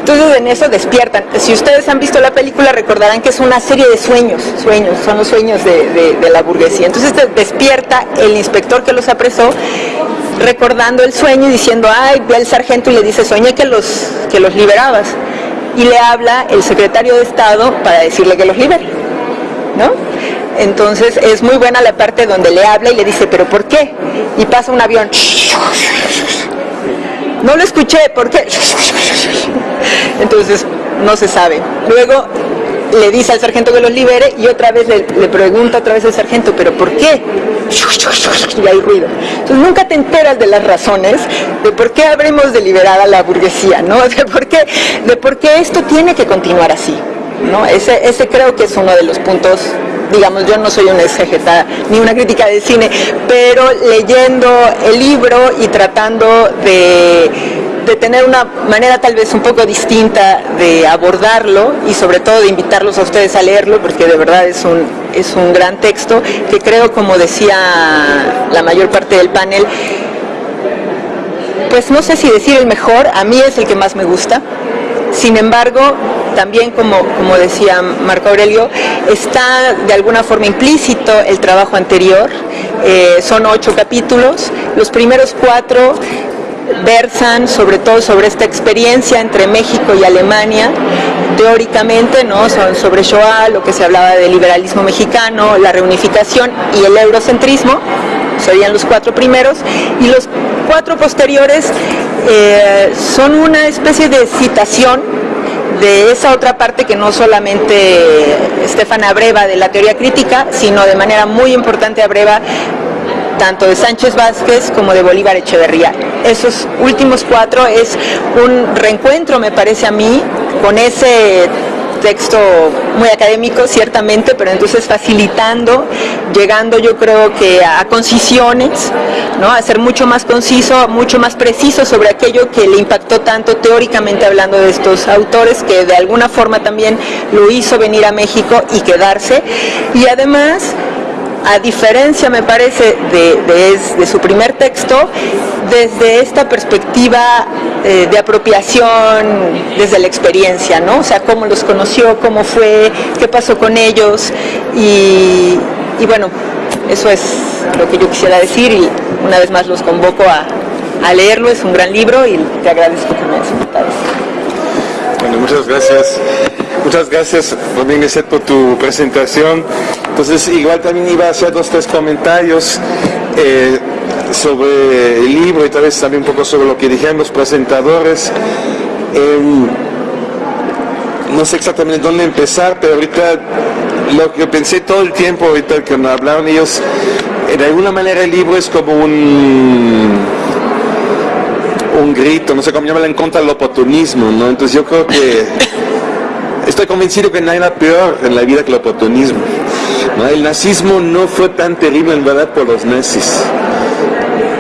S5: Entonces en eso despiertan. Si ustedes han visto la película recordarán que es una serie de sueños, sueños, son los sueños de, la burguesía. Entonces despierta el inspector que los apresó recordando el sueño y diciendo, ay, ve al sargento y le dice, soñé que los, que los liberabas. Y le habla el secretario de Estado para decirle que los libere. ¿No? Entonces es muy buena la parte donde le habla y le dice, pero ¿por qué? Y pasa un avión. No lo escuché, ¿por qué? Entonces, no se sabe. Luego le dice al sargento que los libere y otra vez le, pregunta otra vez al sargento, ¿pero por qué? Y hay ruido. Entonces nunca te enteras de las razones de por qué habremos de liberar a la burguesía, ¿no? De por qué, de por qué esto tiene que continuar así. ¿no? Ese, ese creo que es uno de los puntos digamos, yo no soy una exegeta ni una crítica de cine, pero leyendo el libro y tratando de de tener una manera tal vez un poco distinta de abordarlo y sobre todo de invitarlos a ustedes a leerlo porque de verdad es un, es un gran texto que creo, como decía la mayor parte del panel, pues no sé si decir el mejor, a mí es el que más me gusta, sin embargo, también como, como decía Marco Aurelio, está de alguna forma implícito el trabajo anterior, eh, son ocho capítulos, los primeros cuatro versan sobre todo sobre esta experiencia entre México y Alemania, teóricamente, ¿no? Son sobre Shoah, lo que se hablaba del liberalismo mexicano, la reunificación y el eurocentrismo, serían los cuatro primeros, y los cuatro posteriores eh, son una especie de citación de esa otra parte que no solamente Estefan abreva de la teoría crítica, sino de manera muy importante abreva tanto de Sánchez Vázquez como de Bolívar Echeverría. Esos últimos cuatro es un reencuentro, me parece a mí, con ese texto muy académico, ciertamente, pero entonces facilitando, llegando yo creo que a, concisiones, ¿no? a ser mucho más conciso, mucho más preciso sobre aquello que le impactó tanto teóricamente hablando de estos autores, que de alguna forma también lo hizo venir a México y quedarse. Y además a diferencia, me parece, de, su primer texto, desde esta perspectiva eh, de apropiación, desde la experiencia, ¿no? O sea, cómo los conoció, cómo fue, qué pasó con ellos y, bueno, eso es lo que yo quisiera decir y una vez más los convoco a, a leerlo, es un gran libro y te agradezco que me hayas invitado.
S1: Bueno, muchas gracias. Muchas gracias, también por tu presentación. Entonces, igual también iba a hacer dos, tres comentarios eh, sobre el libro y tal vez también un poco sobre lo que dijeron los presentadores. Em, no sé exactamente dónde empezar, pero ahorita lo que pensé todo el tiempo, ahorita que me hablaron ellos, de alguna manera el libro es como un grito, no sé cómo llamarlo, en contra del oportunismo, ¿no? Entonces yo creo que estoy convencido que no hay nada peor en la vida que el oportunismo. El nazismo no fue tan terrible en verdad por los nazis.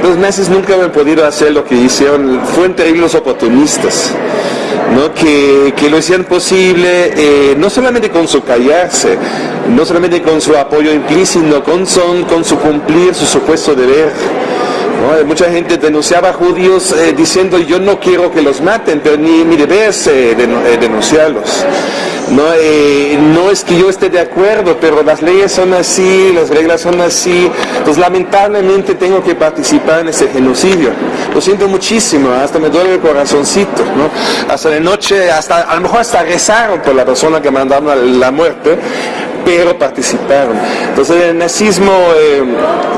S1: Los nazis nunca han podido hacer lo que hicieron, fueron terribles los oportunistas. ¿no? Que, lo hicieron posible, eh, no solamente con su callarse, no solamente con su apoyo implícito, con, son, con su cumplir su supuesto deber. Mucha gente denunciaba a judíos eh, diciendo yo no quiero que los maten, pero ni mi deber es eh, eh, denunciarlos. No, no es que yo esté de acuerdo, pero las leyes son así, las reglas son así. Entonces lamentablemente tengo que participar en ese genocidio. Lo siento muchísimo, hasta me duele el corazoncito. Hasta de noche, hasta, a lo mejor hasta rezaron por la persona que mandaron a la muerte pero participaron. Entonces el nazismo, eh,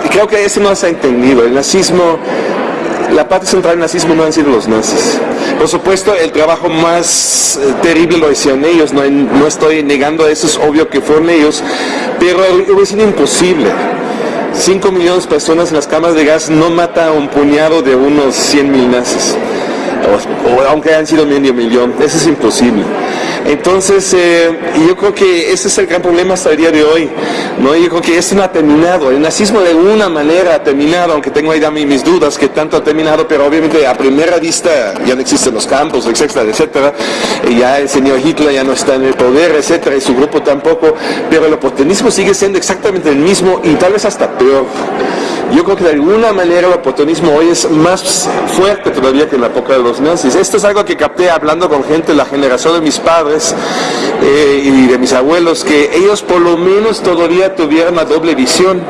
S1: creo que eso no se ha entendido, el nazismo, la parte central del nazismo no han sido los nazis. Por supuesto, el trabajo más eh, terrible lo hicieron ellos, no, no estoy negando eso, es obvio que fueron ellos, pero sido imposible. 5 millones de personas en las cámaras de gas no mata a un puñado de unos 100 mil nazis, o, aunque hayan sido medio millón, eso es imposible. Entonces, eh, yo creo que ese es el gran problema hasta el día de hoy. ¿no? Yo creo que esto no ha terminado. El nazismo de alguna manera ha terminado, aunque tengo ahí también mis dudas que tanto ha terminado, pero obviamente a primera vista ya no existen los campos, etcétera, etcétera. Ya el señor Hitler ya no está en el poder, etcétera, y su grupo tampoco. Pero el oportunismo sigue siendo exactamente el mismo y tal vez hasta peor. Yo creo que de alguna manera el oportunismo hoy es más fuerte todavía que en la época de los nazis. Esto es algo que capté hablando con gente de la generación de mis padres eh, y de mis abuelos, que ellos por lo menos todavía tuvieron una doble visión.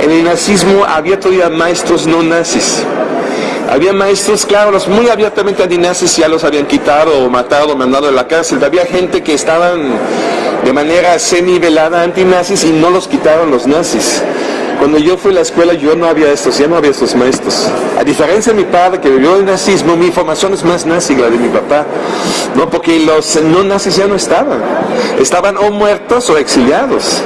S1: En el nazismo había todavía maestros no nazis. Había maestros, claro, muy abiertamente antinazis ya los habían quitado o matado o mandado de la cárcel. Había gente que estaban de manera semi-velada antinazis y no los quitaron los nazis. Cuando yo fui a la escuela yo no había estos, ya no había estos maestros. A diferencia de mi padre que vivió el nazismo, mi formación es más nazi que la de mi papá. No, porque los no nazis ya no estaban. Estaban o muertos o exiliados.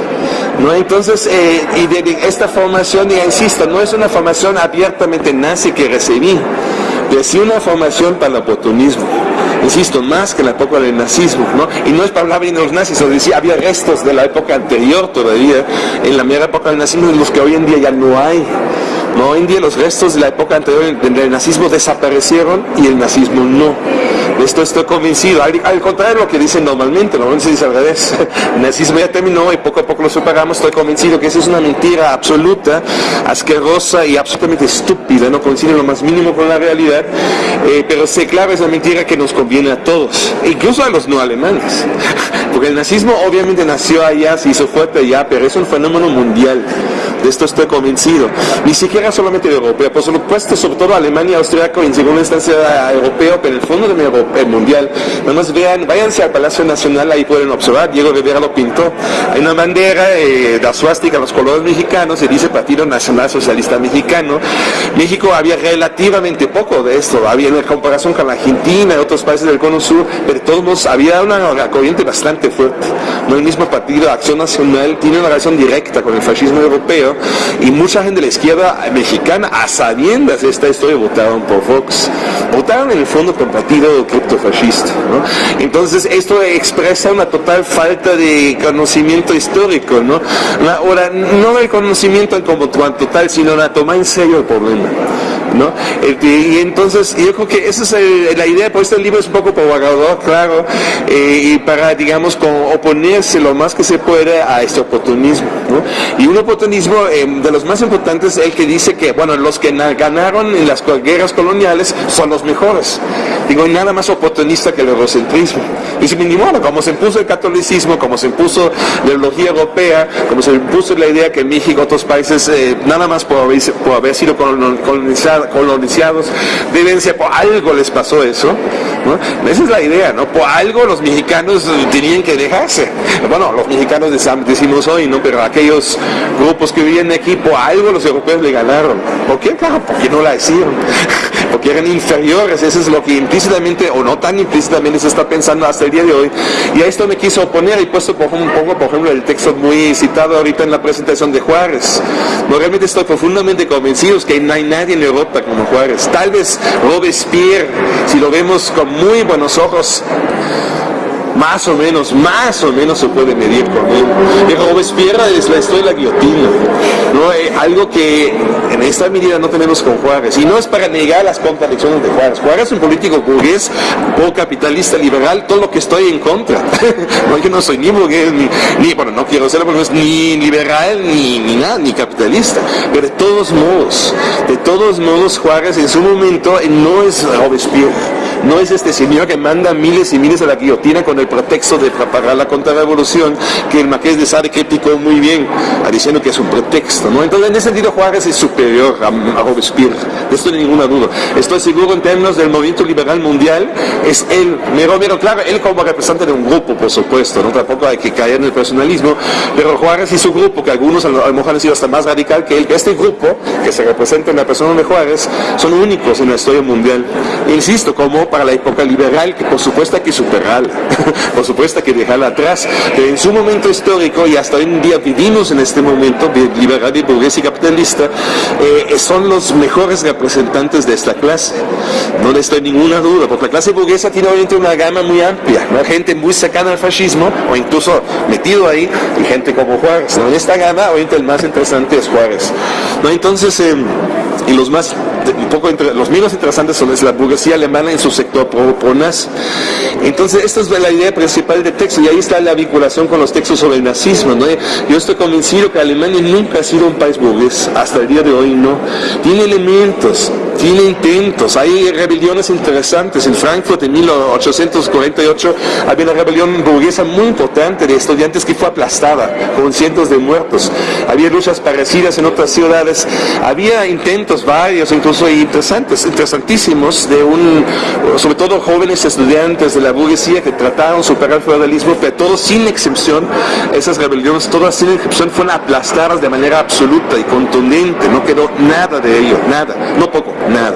S1: ¿no? Entonces, eh, y de, esta formación, ya insisto, no es una formación abiertamente nazi que recibí, pero una formación para el oportunismo insisto, más que la época del nazismo, ¿no? Y no es para hablar bien de los nazis, o decía, había restos de la época anterior todavía, en la mera época del nazismo, en los que hoy en día ya no hay. No, día los restos de la época anterior del nazismo desaparecieron y el nazismo no. De esto estoy convencido. Al, contrario de lo que dicen normalmente, normalmente se dice al revés. El nazismo ya terminó y poco a poco lo superamos. Estoy convencido que esa es una mentira absoluta, asquerosa y absolutamente estúpida. No coincide lo más mínimo con la realidad. Eh, pero sé claro, es una mentira que nos conviene a todos, incluso a los no alemanes. Porque el nazismo obviamente nació allá, se hizo fuerte allá, pero es un fenómeno mundial. De esto estoy convencido. Ni siquiera solamente de europeo, por supuesto, sobre todo Alemania, Austriaco, en segunda instancia europeo, pero en el fondo de el mundial. Nada más vean, váyanse al Palacio Nacional, ahí pueden observar, Diego Rivera lo pintó. Hay una bandera eh, de suástica, los colores mexicanos, se dice Partido Nacional Socialista Mexicano. México había relativamente poco de esto, había en comparación con la Argentina y otros países del cono sur, pero todos había una corriente bastante fuerte. No el mismo partido, Acción Nacional, tiene una relación directa con el fascismo europeo y mucha gente de la izquierda mexicana, a sabiendas de esta historia, votaron por Fox. Votaron en el fondo por partido criptofascista. ¿no? Entonces esto expresa una total falta de conocimiento histórico, ¿no? ahora, no del conocimiento como cuanto tal, sino la toma en serio el problema. ¿no? Este, y entonces yo creo que esa es la idea, por este libro es un poco provocador, claro, eh, y para, digamos, oponerse lo más que se puede a este oportunismo, ¿no? Y un oportunismo eh, de los más importantes es el que dice que, bueno, los que ganaron en las guerras coloniales son los mejores. Digo, nada más oportunista que el eurocentrismo. Y si ni modo, como se impuso el catolicismo, como se impuso la ideología europea, como se impuso la idea que México y otros países, eh, nada más por haber, por haber sido colonizados, deben ser, por algo les pasó eso. Esa es la idea, ¿no? Por algo los mexicanos tenían que dejarse. Bueno, los mexicanos decimos hoy, ¿no? Pero aquellos grupos que viven aquí, por algo los europeos le ganaron. ¿Por qué? Claro, porque no la hicieron. porque eran inferiores. Eso es lo que implícitamente, o no tan implícitamente, se está pensando hasta el día de hoy. Y a esto me quiso oponer y puesto por poco, por ejemplo, el texto muy citado ahorita en la presentación de Juárez. Realmente estoy profundamente convencido que no hay nadie en Europa como Juárez. Tal vez Robespierre, si lo vemos con muy buenos ojos, más o menos, más o menos se puede medir con él. Y Robespierre es la historia de la guillotina, ¿no? Eh, algo que en esta medida no tenemos con Juárez. Y no es para negar las contradicciones de Juárez. Juárez es un político burgués, o capitalista, liberal, todo lo que estoy en contra. no, yo no soy ni burgués, ni, bueno, no quiero ser burgués, ni liberal, ni, ni nada, ni capitalista. Pero de todos modos, de todos modos, Juárez en su momento no es Robespierre no es este señor que manda miles y miles a la guillotina con el pretexto de propagar la contrarrevolución, que el Marqués de Sade criticó muy bien, diciendo que es un pretexto. ¿no? Entonces, en ese sentido, Juárez es superior a, Robespierre, de esto ninguna duda. Estoy seguro en términos del movimiento liberal mundial, es él, mero, mero, claro, él como representante de un grupo, por supuesto, ¿no? tampoco hay que caer en el personalismo, pero Juárez y su grupo, que algunos a lo mejor han sido hasta más radical que él, que este grupo, que se representa en la persona de Juárez, son únicos en la historia mundial. Insisto, como para la época liberal, que por supuesto hay que superarla, por supuesto hay que dejarla atrás, pero en su momento histórico, y hasta hoy en día vivimos en este momento liberal burgués y capitalista, eh, son los mejores representantes de esta clase. No le estoy ninguna duda, porque la clase burguesa tiene obviamente una gama muy amplia, ¿no? gente muy cercana al fascismo, o incluso metido ahí, y gente como Juárez. En esta gama, obviamente el más interesante es Juárez. ¿no? Entonces, em, y los más un poco los menos interesantes son la burguesía alemana en su sector pro-nazi. Entonces, esta es la idea principal del texto y ahí está la vinculación con los textos sobre el nazismo. Yo estoy convencido que Alemania nunca ha sido un país burgués, hasta el día de hoy no. Tiene elementos, tiene intentos, hay rebeliones interesantes. En Frankfurt en 1848 había una rebelión burguesa muy importante de estudiantes que fue aplastada con cientos de muertos. Había luchas parecidas en otras ciudades, había intentos varios, incluso interesantes, interesantísimos, de un, sobre todo jóvenes estudiantes de la burguesía que trataron de superar el feudalismo, pero todos sin excepción, esas rebeliones, todas sin excepción, fueron aplastadas de manera absoluta y contundente, no quedó nada de ello, nada, no poco, nada.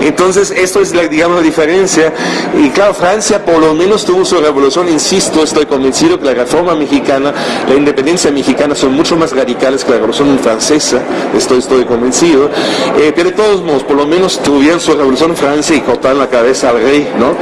S1: Entonces, esto es, la, digamos, la diferencia, y claro, Francia por lo menos tuvo su revolución, insisto, estoy convencido que la reforma mexicana, la independencia mexicana son mucho más radicales que la revolución francesa, estoy, estoy convencido, eh, pero de todos por lo menos tuvieron su revolución en Francia y cortaron la cabeza al rey, ¿no?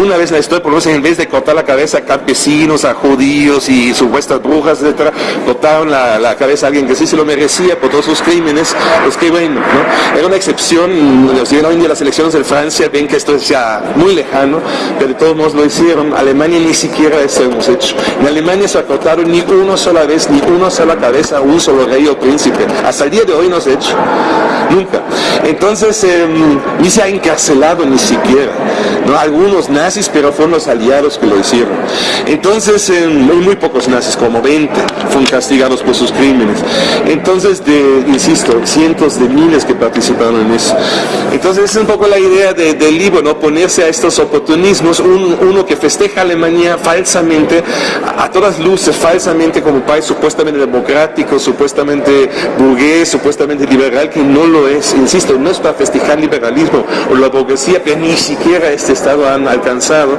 S1: Una vez en la historia, por lo menos en vez de cortar la cabeza a campesinos, a judíos y supuestas brujas, etcétera, cortaron la, cabeza a alguien que sí se lo merecía por todos sus crímenes, pues qué bueno, ¿no? Era una excepción, si ven hoy en día las elecciones de Francia, ven que esto es ya muy lejano, pero de todos modos lo hicieron. Alemania ni siquiera eso hemos hecho. En Alemania se cortaron ni una sola vez, ni una sola cabeza un solo rey o príncipe. Hasta el día de hoy no se ha hecho. Nunca. Entonces, em, ni se ha encarcelado ni siquiera. ¿no? Algunos nazis, pero fueron los aliados que lo hicieron. Entonces, hay muy pocos nazis, como 20, fueron castigados por sus crímenes. Entonces, de, insisto, cientos de miles que participaron en eso. Entonces, es un poco la idea del libro, ¿no? Ponerse a estos oportunismos, uno que festeja a Alemania falsamente, a, todas luces, falsamente como país supuestamente democrático, supuestamente burgués, supuestamente liberal, que no lo es, insisto, no es para festejar liberalismo o la burguesía que ni siquiera este Estado han alcanzado.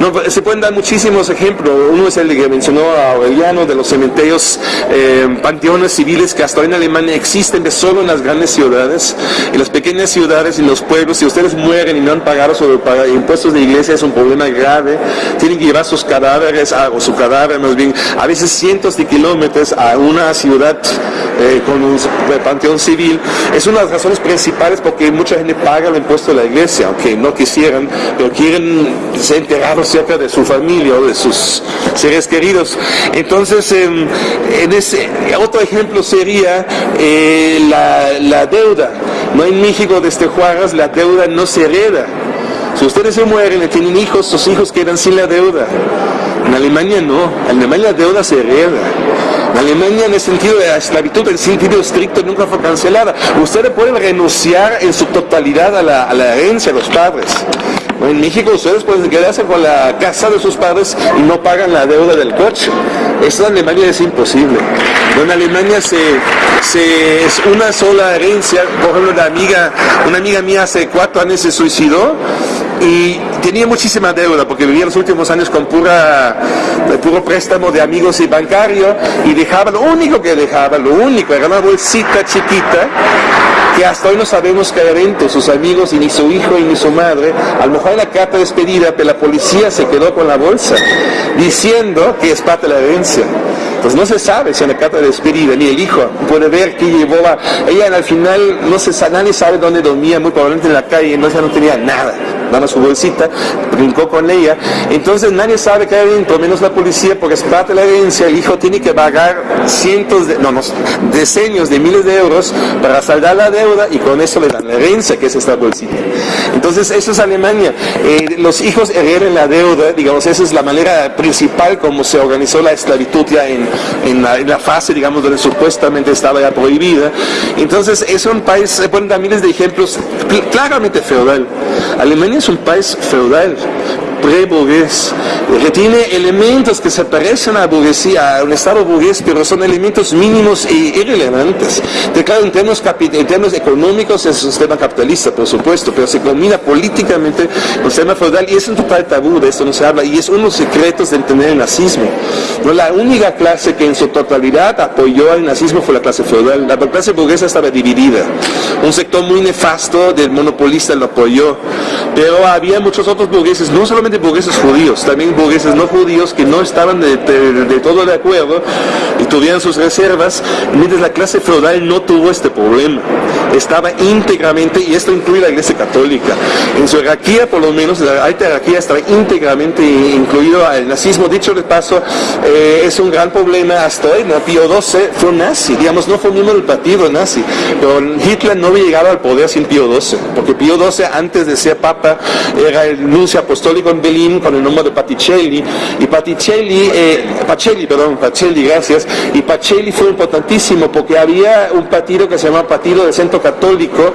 S1: No, se pueden dar muchísimos ejemplos. Uno es el que mencionó a Aureliano de los cementerios, eh, panteones civiles que hasta hoy en Alemania existen de solo en las grandes ciudades. En las pequeñas ciudades y en los pueblos, si ustedes mueren y no han pagado sus impuestos de iglesia, es un problema grave. Tienen que llevar sus cadáveres, o su cadáver más bien, a veces cientos de kilómetros a una ciudad eh, con un panteón civil. Es una de las razones principales porque mucha gente paga el impuesto de la iglesia, aunque no quisieran, pero quieren ser enterrados cerca de su familia o de sus seres queridos. Entonces, em, en ese, otro ejemplo sería eh, la, deuda. No en México desde Juárez la deuda no se hereda. Si ustedes se mueren y tienen hijos, sus hijos quedan sin la deuda. En Alemania no, en Alemania la deuda se hereda. En Alemania en el sentido de la esclavitud, en sentido estricto, nunca fue cancelada. Ustedes pueden renunciar en su totalidad a la, a la herencia de los padres. En México ustedes pueden quedarse con la casa de sus padres y no pagan la deuda del coche. Eso en Alemania es imposible. En Alemania se, es una sola herencia. Por ejemplo, una amiga, una amiga mía hace cuatro años se suicidó y tenía muchísima deuda porque vivía los últimos años con pura, puro préstamo de amigos y bancario y dejaba, lo único que dejaba, lo único, era una bolsita chiquita que hasta hoy no sabemos qué evento, sus amigos y ni su hijo y ni su madre, a lo mejor en la carta de despedida, pero la policía se quedó con la bolsa, diciendo que es parte de la herencia. Entonces no se sabe si en la carta de despedida ni el hijo puede ver que llevó a... Ella al final, no se, nadie sabe dónde dormía, muy probablemente en la calle, no, no tenía nada daba su bolsita, brincó con ella. Entonces nadie sabe qué hay dentro, menos la policía, porque es parte de la herencia. El hijo tiene que pagar cientos de, no, no, decenios de miles de euros para saldar la deuda y con eso le dan la herencia, que es esta bolsita. Entonces eso es Alemania. Eh, los hijos heredan la deuda, digamos, esa es la manera principal como se organizó la esclavitud ya en, en, la, fase, digamos, donde supuestamente estaba ya prohibida. Entonces es un país, se dar miles de ejemplos claramente feudal. Alemania es un país feudal, pre-burgués, que tiene elementos que se parecen a burguesía, a un estado burgués, pero son elementos mínimos e irrelevantes. De claro, en términos, en términos económicos es un sistema capitalista, por supuesto, pero se combina políticamente con el sistema feudal y es un total tabú, de esto no se habla, y es uno de los secretos de entender el nazismo. ¿No? La única clase que en su totalidad apoyó al nazismo fue la clase feudal. La clase burguesa estaba dividida. Un sector muy nefasto del monopolista lo apoyó, pero había muchos otros burgueses, no solamente burgueses judíos, también burgueses no judíos que no estaban de, todo de acuerdo y tuvieran sus reservas, mientras la clase feudal no tuvo este problema. Estaba íntegramente, y esto incluye la Iglesia Católica, en su jerarquía por lo menos, la alta jerarquía estaba íntegramente incluido al nazismo. Dicho de paso, eh, es un gran problema hasta hoy. Pío XII fue un nazi, digamos, no fue miembro del partido nazi, pero Hitler no había llegado al poder sin Pío XII, porque Pío XII antes de ser papa era el nuncio apostólico en Berlín con el nombre de Paticelli, y Paticelli, eh, Pacelli, perdón, Pacelli, gracias, y Pacelli fue importantísimo porque había un partido que se llamaba Partido del Centro Católico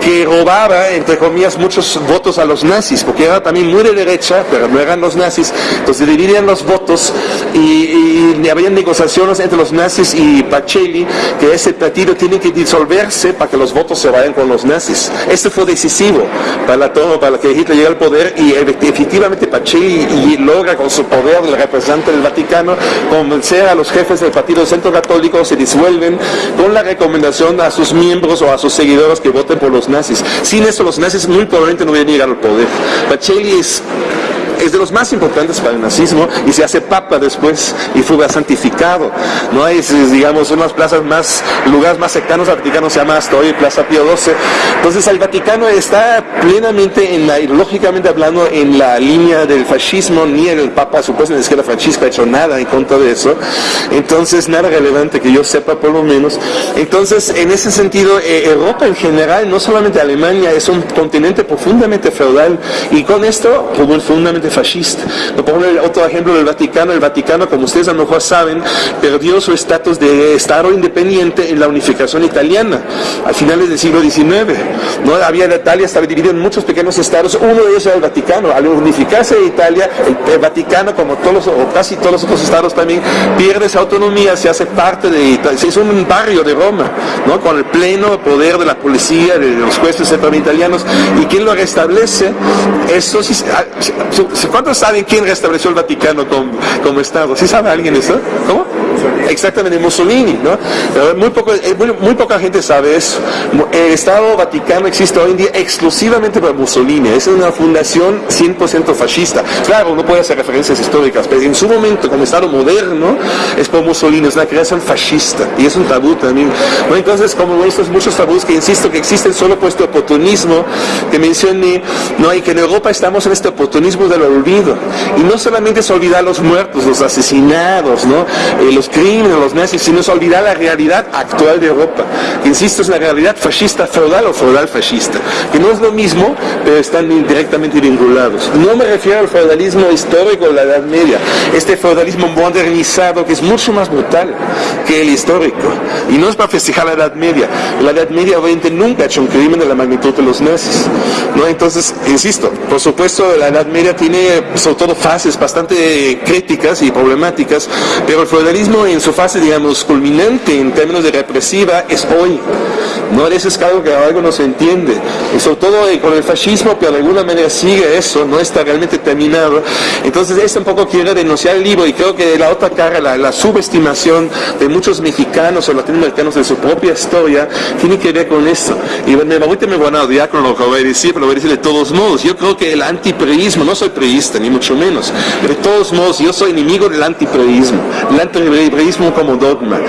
S1: que robaba, entre comillas, muchos votos a los nazis, porque era también muy de derecha, pero no eran los nazis, entonces dividían los votos y, y había negociaciones entre los nazis y Pacelli que ese partido tiene que disolverse para que los votos se vayan con los nazis. Este fue decisivo para, la, para que Hitler llegue al poder y efectivamente Pacelli logra con su poder del representante del Vaticano convencer a los jefes del Partido Centro Católico, se disuelven con la recomendación a sus miembros o a sus seguidores que voten por los nazis. Sin eso los nazis muy probablemente no hubieran llegado al poder. Pacelli es es de los más importantes para el nazismo y se hace papa después y fue santificado. No hay, digamos, unas plazas más, lugares más cercanos al Vaticano se llama hasta hoy Plaza Pío XII. Entonces el Vaticano está plenamente, en la, lógicamente hablando, en la línea del fascismo, ni el Papa supuestamente la izquierda francisca ha hecho nada en contra de eso. Entonces nada relevante que yo sepa por lo menos. Entonces en ese sentido, eh, Europa en general, no solamente Alemania, es un continente profundamente feudal y con esto profundamente fascista. Por otro ejemplo del Vaticano, el Vaticano, como ustedes a lo mejor saben, perdió su estatus de Estado independiente en la unificación italiana a finales del siglo XIX. ¿no? Había Italia estaba dividida en muchos pequeños estados, uno de ellos era el Vaticano. Al unificarse Italia, el, Vaticano, como todos o casi todos los otros estados también, pierde esa autonomía, se hace parte de Italia, hizo un barrio de Roma, ¿no? con el pleno poder de la policía, de los jueces italianos, y quien lo restablece, eso sí, ah, ¿Cuántos saben quién restableció el Vaticano como, Estado? ¿Sí sabe alguien eso? ¿Cómo? Exactamente, Mussolini, ¿no? muy, poco, eh, muy, poca gente sabe eso. El Estado Vaticano existe hoy en día exclusivamente para Mussolini. Es una fundación 100% fascista. Claro, uno puede hacer referencias históricas, pero en su momento, como Estado moderno, es por Mussolini, es una creación fascista. Y es un tabú también. Entonces, como estos muchos tabús que insisto que existen solo por este oportunismo que mencioné, ¿no? y que en Europa estamos en este oportunismo del olvido. Y no solamente es olvidar los muertos, los asesinados, ¿no? Eh, los crímenes, los nazis, sino es olvidar la realidad actual de Europa. Insisto, es la realidad fascista feudal o feudal fascista, que no es lo mismo, pero están directamente vinculados. No me refiero al feudalismo histórico de la Edad Media, este feudalismo modernizado que es mucho más brutal que el histórico. Y no es para festejar la Edad Media. La Edad Media obviamente nunca ha hecho un crimen de la magnitud de los nazis. ¿No? Entonces, insisto, por supuesto la Edad Media tiene sobre todo fases bastante críticas y problemáticas, pero el feudalismo en su fase, digamos, culminante en términos de represiva es hoy. ¿No? Eso es algo que algo no se entiende. Y sobre todo eh, con el fascismo, pero de alguna manera sigue eso, no está realmente terminado. Entonces, esto un poco quiere denunciar el libro y creo que la otra cara, la, subestimación de muchos mexicanos o latinoamericanos de su propia historia, tiene que ver con esto. Y me, ahorita me van a odiar con lo que voy a decir, pero voy a decir de todos modos. Yo creo que el antipreísmo, no soy preísta, ni mucho menos, pero de todos modos, yo soy enemigo del antipreísmo, el antipreísmo como dogma.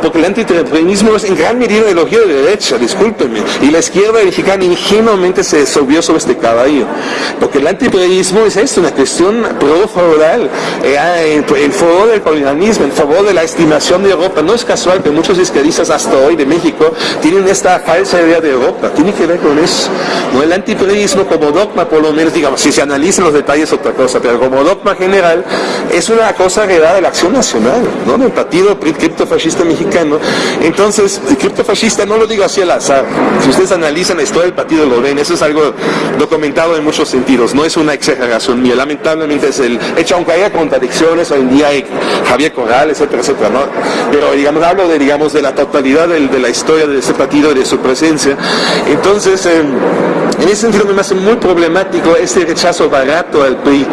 S1: porque el antipreísmo es en gran medida ideología de derecha, discúlpenme. Y la izquierda mexicana ingenuamente se subió sobre este caballo. Porque el antipreísmo es esto, una cuestión pro-feudal, eh, en favor del colonialismo, en favor de la estimación de Europa. No es casual que muchos izquierdistas hasta hoy de México tienen esta falsa idea de Europa. Tiene que ver con eso. ¿no? El antipreísmo como dogma, por lo menos, digamos, si se analizan los detalles otra cosa, pero como dogma general, es una cosa heredada de la acción nacional, ¿no? Del partido criptofascista mexicano. Entonces, el criptofascista no lo digo así Si ustedes analizan la historia del partido, lo ven. Eso es algo documentado en muchos sentidos. No es una exageración mía. Lamentablemente es el hecho, aunque haya contradicciones, hoy en día hay Javier Corral, etcétera, etcétera, ¿no? Pero, digamos, hablo de, digamos, de la totalidad de, la historia de ese partido y de su presencia. Entonces, em, en ese sentido me hace muy problemático este rechazo barato al PRI,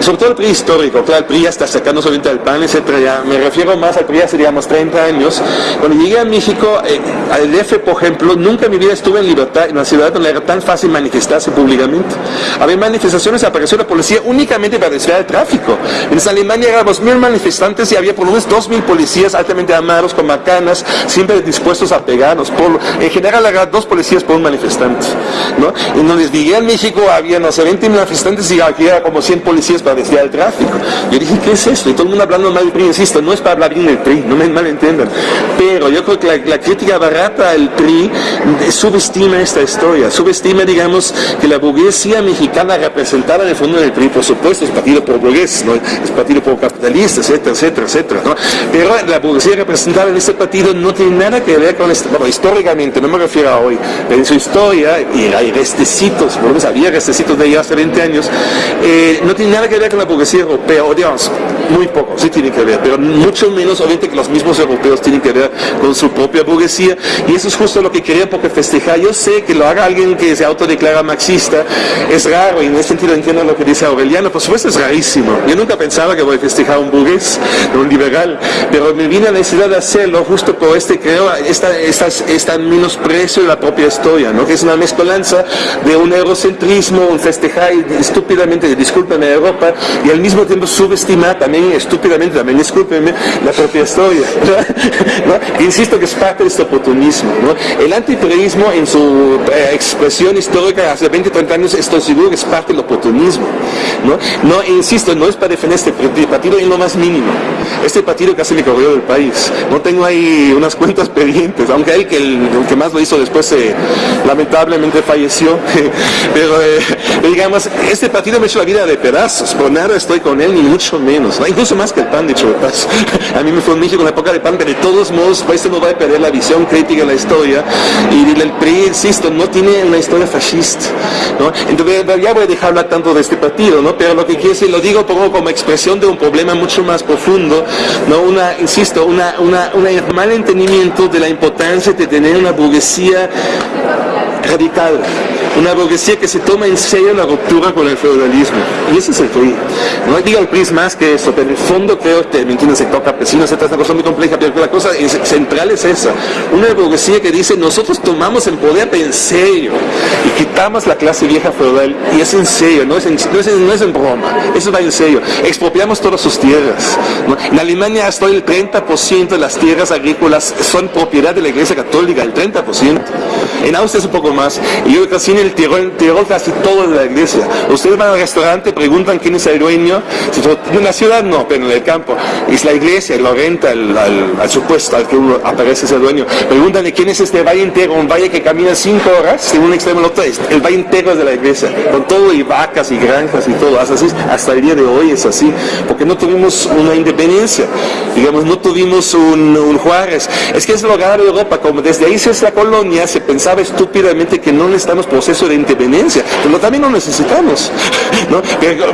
S1: sobre todo el PRI histórico, claro, el PRI ya está sacando solamente al PAN, etcétera, me refiero más al PRI hace, digamos, 30 años. Cuando llegué a México, eh, al DF, por ejemplo, nunca en mi vida estuve en libertad, en una ciudad donde era tan fácil manifestarse públicamente. Había manifestaciones, apareció la policía únicamente para desviar el tráfico. En Alemania éramos mil manifestantes y había por lo menos dos mil policías altamente armados, con macanas, siempre dispuestos a pegarnos. Por, en general, había dos policías por un manifestante. ¿no? En donde llegué a México había, no sé, 20 manifestantes y aquí era como 100 policías para desviar el tráfico. Yo dije, ¿qué es esto? Y todo el mundo hablando mal del PRI, insisto, no es para hablar bien del PRI, no me malentiendan. Pero yo creo que la, la crítica barata al PRI subestima esta historia, subestima, digamos, que la burguesía mexicana representada en el fondo del PRI, por supuesto, es partido por burgués, ¿no? es partido por capitalistas, etcétera, etcétera, etcétera. ¿no? Pero la burguesía representada en este partido no tiene nada que ver con esto, bueno, históricamente, no me refiero a hoy, pero en su historia, y hay restecitos, por lo menos había restecitos de ella hace 20 años, eh, no tiene nada que ver con la burguesía europea, o digamos, muy poco, sí tiene que ver, pero mucho menos obviamente que los mismos europeos tienen que ver con su propia burguesía, y eso es justo lo que quería porque festejar. Yo sé que lo haga alguien que se autodeclara marxista, es raro, y en ese sentido entiendo lo que dice Aureliano, por supuesto es rarísimo. Yo nunca pensaba que voy a festejar un burgués, un liberal, pero me vine a la necesidad de hacerlo justo por este, creo, esta, esta, esta menosprecio de la propia historia, ¿no? que es una mezcolanza de un eurocentrismo, un festejar estúpidamente, discúlpeme, Europa, y al mismo tiempo subestimar también estúpidamente, también discúlpeme, la propia historia. Insisto que es parte de este oportunismo. El antiperismo en su eh, expresión histórica hace 20, 30 años, estoy seguro que es parte del oportunismo. ¿no? no insisto, no es para defender este partido en lo más mínimo. Este partido casi me corrió del país. No tengo ahí unas cuentas pendientes, aunque que el, que más lo hizo después eh, lamentablemente falleció. Pero eh, digamos, este partido me ha hecho la vida de pedazos. Por nada estoy con él, ni mucho menos. Incluso más que el PAN, de hecho, A mí me fue en México en la época de PAN, pero de todos modos, pues no va a perder la visión crítica de la historia. Y el PRI, insisto, no tiene una historia fascista. Entonces, ya voy a dejar hablar tanto de este partido, ¿no? pero lo que quiero decir, lo digo pongo como expresión de un problema mucho más profundo, ¿no? una, insisto, una, una, un mal entendimiento de la importancia de tener una burguesía radical una burguesía que se toma en serio la ruptura con el feudalismo. Y ese es el PRI. No digo el PRI es más que eso, pero en el fondo creo que, ¿me entiendes? Sector campesino, etc. Es una cosa muy compleja, pero la cosa central es esa. Una burguesía que dice, nosotros tomamos el poder en serio y quitamos la clase vieja feudal. Y es en serio, no es en, no es en, no es en broma, eso va en serio. Expropiamos todas sus tierras. En Alemania hasta el 30% de las tierras agrícolas son propiedad de la Iglesia Católica, el 30%. En Austria es un poco más. Y yo casi en el Tirol, en Tirol casi todo de la iglesia. Ustedes van al restaurante, preguntan quién es el dueño. En la ciudad no, pero en el campo. Es la iglesia, lo renta al, supuesto al que uno aparece ese dueño. Pregúntanle quién es este valle entero, un valle que camina cinco horas de un extremo al otro. El valle entero es de la iglesia, con todo y vacas y granjas y todo. Hasta, así, hasta el día de hoy es así, porque no tuvimos una independencia. Digamos, no tuvimos un, un Juárez. Es que es lo grave de Europa, como desde ahí se es la colonia, se pensaba estúpidamente que no necesitamos proceso de independencia, pero también lo necesitamos. ¿no?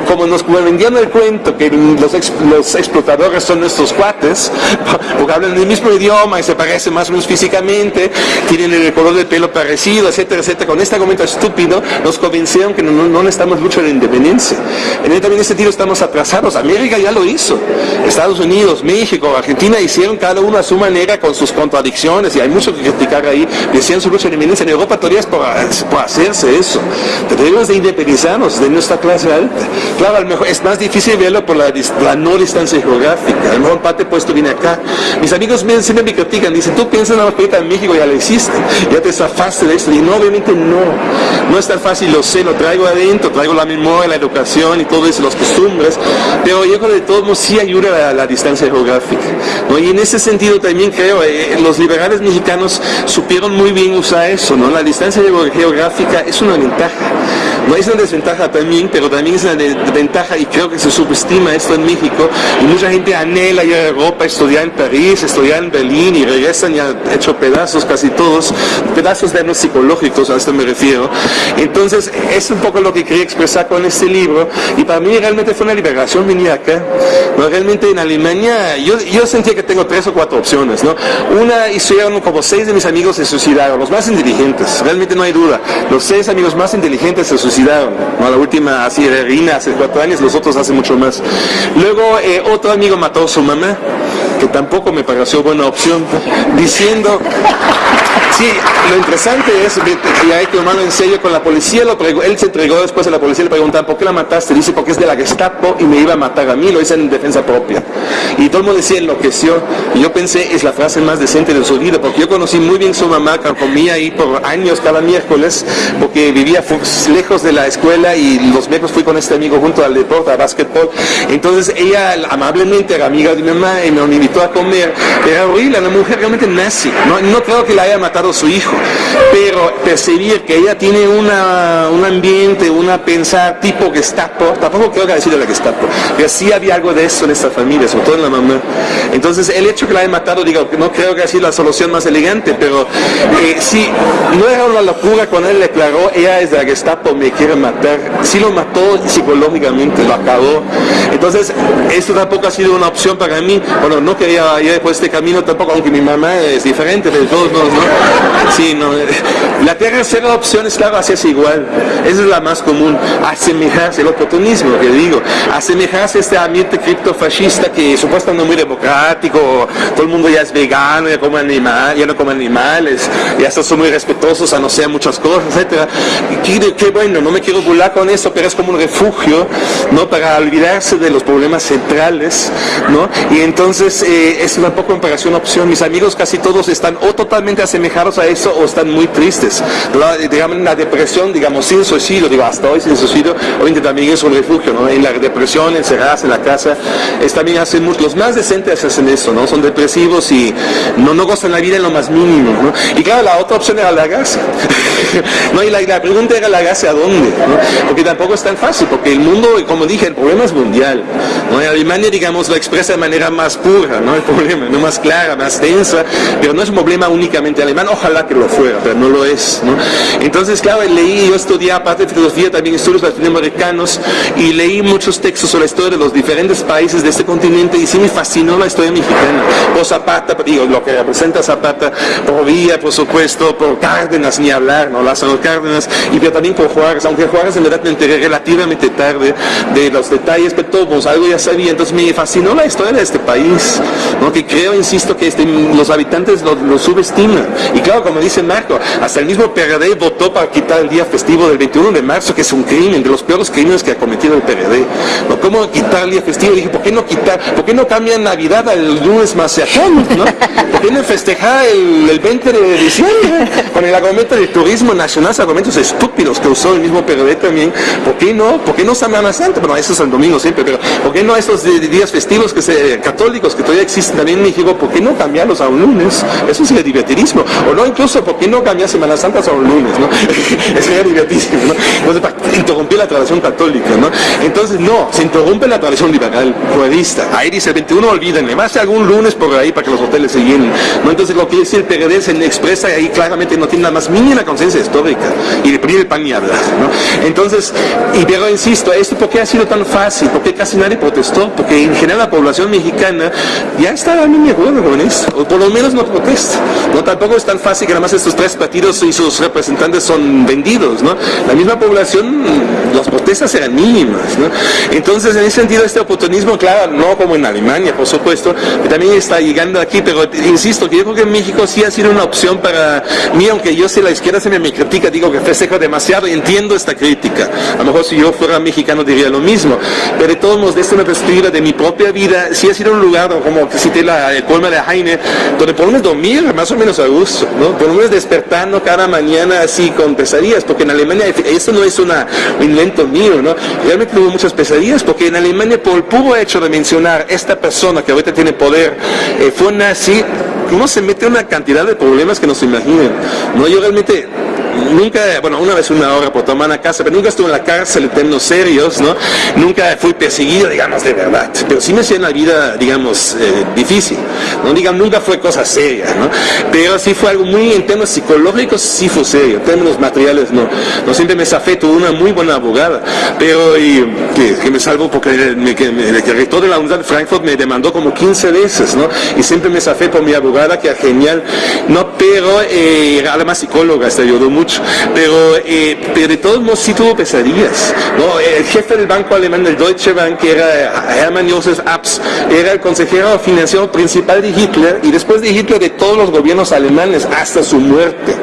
S1: como nos vendían el cuento que los, los explotadores son nuestros cuates, porque hablan el mismo idioma y se parecen más o menos físicamente, tienen el color de pelo parecido, etcétera, etcétera. Con este argumento estúpido nos convencieron que no, no necesitamos mucho de independencia. En ese sentido estamos atrasados. América ya lo hizo. Estados Unidos, México, Argentina hicieron cada uno a su manera con sus contradicciones y hay mucho que criticar ahí. Decían su lucha de independencia. En Europa todavía es por, hacerse eso. Debemos de independizarnos de nuestra clase alta. Claro, a lo mejor es más difícil verlo por la, no distancia geográfica. A lo mejor parte puesto viene acá. Mis amigos me, siempre me critican, dicen, tú piensas en la ahorita en México, ya lo existe, ya te zafaste de esto. Y no, obviamente no. No es tan fácil, lo sé, lo traigo adentro, traigo la memoria, la educación y todo eso, las costumbres, pero yo creo que de todos modos sí ayuda a la, distancia geográfica. ¿no? Y en ese sentido también creo, eh, los liberales mexicanos supieron muy bien usar eso, ¿no? La distancia geográfica es una ventaja. No es una desventaja también, pero también es una ventaja y creo que se subestima esto en México y mucha gente anhela ir a Europa, estudiar en París, estudiar en Berlín y regresan ya hecho pedazos casi todos, pedazos de psicológicos, a esto me refiero. Entonces, es un poco lo que quería expresar con este libro y para mí realmente fue una liberación venir acá. ¿no? Realmente en Alemania, yo, yo sentía que tengo tres o cuatro opciones. ¿no? Una, hicieron como seis de mis amigos se suicidaron, los más inteligentes, realmente no hay duda. Los seis amigos más inteligentes se suicidaron. ¿No? La última, así, de Rina, hace cuatro años, los otros hace mucho más. Luego, eh, otro amigo mató a su mamá, que tampoco me pareció buena opción, diciendo Sí, lo interesante es que hay que tomarlo en serio con la policía, lo él se entregó después a la policía, le preguntaban, ¿por qué la mataste? Dice, porque es de la Gestapo y me iba a matar a mí, lo hice en defensa propia. Y todo el mundo decía, enloqueció. Y yo pensé, es la frase más decente de su vida, porque yo conocí muy bien su mamá, que comía ahí por años cada miércoles, porque vivía lejos de la escuela y los miércoles fui con este amigo junto al deporte, a básquetbol. Entonces ella amablemente era amiga de mi mamá y me invitó a comer. Era horrible, una mujer realmente nazi. No creo que la haya matado su hijo, pero percibir que ella tiene una, un ambiente, una pensar tipo Gestapo, tampoco creo que haya sido la Gestapo, pero sí había algo de eso en esta familia, sobre todo en la mamá. Entonces el hecho que la haya matado, digo, no creo que haya sido la solución más elegante, pero eh, sí, no era una locura cuando él declaró, ella es de la Gestapo, me quiere matar, sí lo mató psicológicamente, lo acabó. Entonces, esto tampoco ha sido una opción para mí, bueno, no quería ir por este camino tampoco, aunque mi mamá es diferente, de todos ¿no? Sí, no. La tercera opción es, claro, hacerse igual. Esa es la más común. Asemejarse, el oportunismo, que digo. Asemejarse a este ambiente criptofascista que supuestamente es muy democrático, todo el mundo ya es vegano, ya come animal, ya no come animales, ya son muy respetuosos a no ser muchas cosas, etcétera. Qué, bueno, no me quiero burlar con eso, pero es como un refugio, ¿no? Para olvidarse de los problemas centrales, ¿no? Y entonces eh, es una poco una opción. Mis amigos casi todos están o totalmente asemejados a eso o están muy tristes. La, digamos, la depresión, digamos, sin suicidio, digo, hasta hoy sin suicidio, hoy también es un refugio, ¿no? En la depresión, encerradas en la casa, es, también hacen mucho, los más decentes hacen eso, ¿no? Son depresivos y no, no gozan la vida en lo más mínimo, ¿no? Y claro, la otra opción era la gasa. no, y la, pregunta era la gasa a dónde, Porque tampoco es tan fácil, porque el mundo, como dije, el problema es mundial, En Alemania, digamos, lo expresa de manera más pura, ¿no? El problema, no más clara, más densa, pero no es un problema únicamente alemán, ojalá que lo fuera, pero no lo es, ¿no? Entonces, claro, leí, yo estudié aparte de filosofía, también estudios latinoamericanos, y leí muchos textos sobre la historia de los diferentes países de este continente, y sí me fascinó la historia mexicana, por Zapata, digo, lo que representa Zapata, por Villa, por supuesto, por Cárdenas, ni hablar, ¿no? Lázaro Cárdenas, y pero también por Juárez, aunque Juárez en verdad me enteré relativamente tarde de los detalles, pero todo, pues, algo ya sabía, entonces me fascinó la historia de este país, ¿no? que creo, insisto, que este, los habitantes lo, subestiman. Y claro, como dice Marco, hasta el mismo PRD votó para quitar el día festivo del 21 de marzo, que es un crimen, de los peores crímenes que ha cometido el PRD. ¿no? ¿Cómo quitar el día festivo? Dije, ¿por qué no quitar, por qué no cambian Navidad al lunes más ¿no? ¿Por qué no festejar el, 20 de diciembre? Con el argumento del turismo nacional, argumentos estúpidos que usó el mismo PRD también. ¿Por qué no? ¿Por qué no Semana Santa? Bueno, eso es el domingo siempre, pero ¿por qué no estos días festivos que se, católicos que todavía existen también en México? ¿Por qué no cambiarlos a un lunes? Eso sería divertidísimo. No, incluso, ¿por qué no cambiar Semana Santa a un lunes? ¿no? Sería divertidísimo, ¿no? Entonces, interrumpir la tradición católica, ¿no? Entonces, no, se interrumpe la tradición liberal, juerista. Ahí dice el 21, olvídenle, más algún lunes por ahí para que los hoteles se llenen. ¿no? Entonces, lo que dice el PRD se expresa ahí claramente no tiene nada más mínima conciencia histórica y de el pan y hablar, ¿no? Entonces, y pero insisto, ¿esto por qué ha sido tan fácil? ¿Por qué casi nadie protestó? Porque en general la población mexicana ya está a mí me acuerdo con esto, o por lo menos no protesta. No, tampoco es tan fácil que nada más estos tres partidos y sus representantes son vendidos, ¿no? La misma población, las protestas eran mínimas, ¿no? Entonces, en ese sentido, este oportunismo, claro, no como en Alemania, por supuesto, que también está llegando aquí, pero insisto, que yo creo que en México sí ha sido una opción para mí, aunque yo sé la izquierda se me critica, digo que festejo demasiado entiendo esta crítica. A lo mejor si yo fuera mexicano diría lo mismo, pero de todos modos, desde una perspectiva de mi propia vida, sí ha sido un lugar, como que cité la colma de Heine, donde menos dormir más o menos a gusto, ¿no? Por lo menos despertando cada mañana así con pesadillas, porque en Alemania esto no es una, un invento mío, ¿no? Realmente tuve muchas pesadillas, porque en Alemania por el puro hecho de mencionar esta persona que ahorita tiene poder, eh, fue nazi, uno se mete una cantidad de problemas que no se imaginan, ¿no? Yo realmente nunca, bueno, una vez una hora por tomar a casa, pero nunca estuve en la cárcel en términos serios, ¿no? Nunca fui perseguido, digamos, de verdad. Pero sí me hacía la vida, digamos, eh, difícil. No digamos, nunca fue cosa seria, ¿no? Pero sí fue algo muy en términos psicológicos, sí fue serio. En términos materiales, no. No siempre me zafé, tuve una muy buena abogada, pero y, que, me salvó porque el rector de la Universidad de Frankfurt me demandó como 15 veces, ¿no? Y siempre me zafé por mi abogada, que era genial, ¿no? Pero eh, además psicóloga, te ayudó mucho pero, eh, pero de todos modos sí tuvo pesadillas. ¿no? El jefe del banco alemán, del Deutsche Bank, era Hermann Josef Abs, era el consejero financiero principal de Hitler y después de Hitler de todos los gobiernos alemanes hasta su muerte.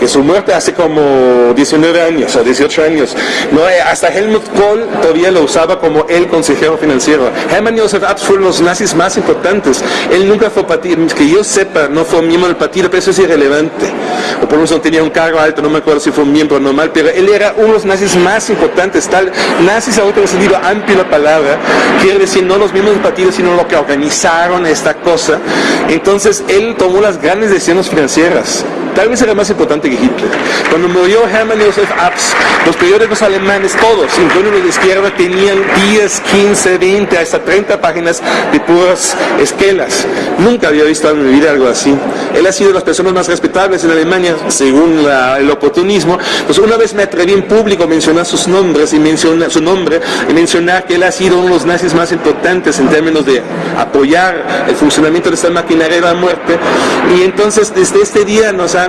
S1: Que su muerte hace como 19 años o 18 años. ¿no? Eh, hasta Helmut Kohl todavía lo usaba como el consejero financiero. Hermann Josef Abs fue uno de los nazis más importantes. Él nunca fue partido, que yo sepa, no fue miembro del partido, pero eso es irrelevante. O por lo menos no tenía un cargo alto no me acuerdo si fue un miembro normal, pero él era uno de los nazis más importantes, tal, nazis ahorita en sentido amplio la palabra, quiere decir no los miembros del partido, sino lo que organizaron esta cosa. Entonces él tomó las grandes decisiones financieras tal vez era más importante que Hitler. Cuando murió Hermann Josef Abs, los periódicos alemanes, todos, incluidos los de izquierda, tenían 10, 15, 20, hasta 30 páginas de puras esquelas. Nunca había visto en mi vida algo así. Él ha sido de las personas más respetables en Alemania, según el oportunismo. Pues una vez me atreví en público a mencionar sus nombres y mencionar su nombre y mencionar que él ha sido uno de los nazis más importantes en términos de apoyar el funcionamiento de esta maquinaria de la muerte. Y entonces desde este día nos ha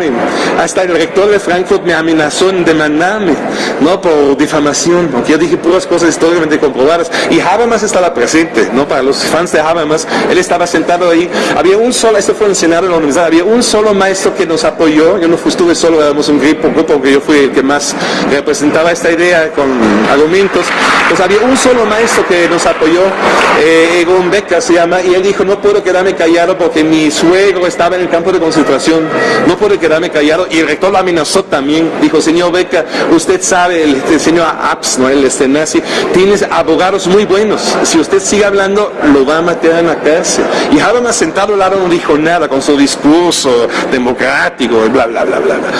S1: hasta el rector de Frankfurt me amenazó en demandarme, ¿no? Por difamación, aunque yo dije puras cosas históricamente comprobadas. Y Habermas estaba presente, ¿no? Para los fans de Habermas, él estaba sentado ahí. Había un solo, esto fue en Senado de la universidad, había un solo maestro que nos apoyó. Yo no estuve solo, éramos un grupo, un grupo que yo fui el que más representaba esta idea con argumentos. Pues había un solo maestro que nos apoyó, eh, Egon Becker se llama, y él dijo, no puedo quedarme callado porque mi suegro estaba en el campo de concentración, no puedo quedarme callado. Y el rector lo amenazó también. Dijo, señor Beca, usted sabe, el, señor Apps, ¿no? el este nazi, tienes abogados muy buenos. Si usted sigue hablando, lo va a matar en la cárcel. Y Habermas sentado al lado no dijo nada con su discurso democrático, bla, bla, bla, bla, bla.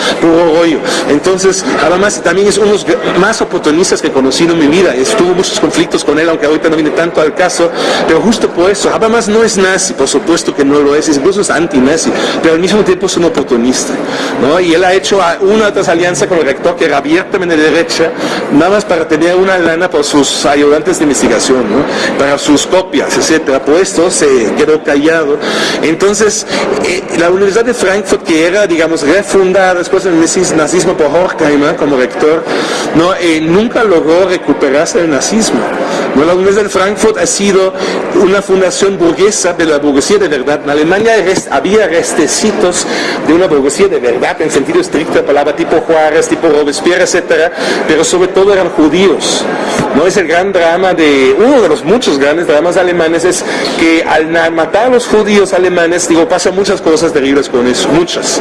S1: Rollo. Entonces, Habermas también es uno de los más oportunistas que he conocido en mi vida. Es tuvo muchos conflictos con él, aunque ahorita no viene tanto al caso, pero justo por eso, Habermas no es nazi, por supuesto que no lo es, incluso es anti-nazi, pero al mismo tiempo es un oportunista, ¿no? Y él ha hecho una otra alianza con el rector que era abiertamente de derecha, nada más para tener una lana por sus ayudantes de investigación, ¿no? Para sus copias, etcétera. Por esto se quedó callado. Entonces, eh, la Universidad de Frankfurt, que era, digamos, refundada después del nazismo por Horkheimer como rector, ¿no? Eh, nunca logró recuperarse del nazismo. ¿No? La Universidad de Frankfurt ha sido una fundación burguesa de la burguesía de verdad. En Alemania había restecitos de una burguesía de verdad, en sentido estricto de palabra, tipo Juárez, tipo Robespierre, etcétera, pero sobre todo eran judíos. ¿no? Es el gran drama de, uno de los muchos grandes dramas alemanes es que al matar a los judíos alemanes, digo, pasan muchas cosas terribles con eso, muchas.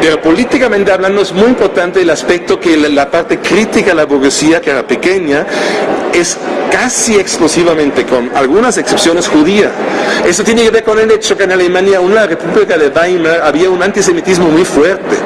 S1: Pero políticamente hablando es muy importante el aspecto que la, parte crítica a la burguesía, que era pequeña, es casi exclusivamente, con algunas excepciones, judía. Eso tiene que ver con el hecho que en Alemania, una república de Weimar, había un antisemitismo muy fuerte,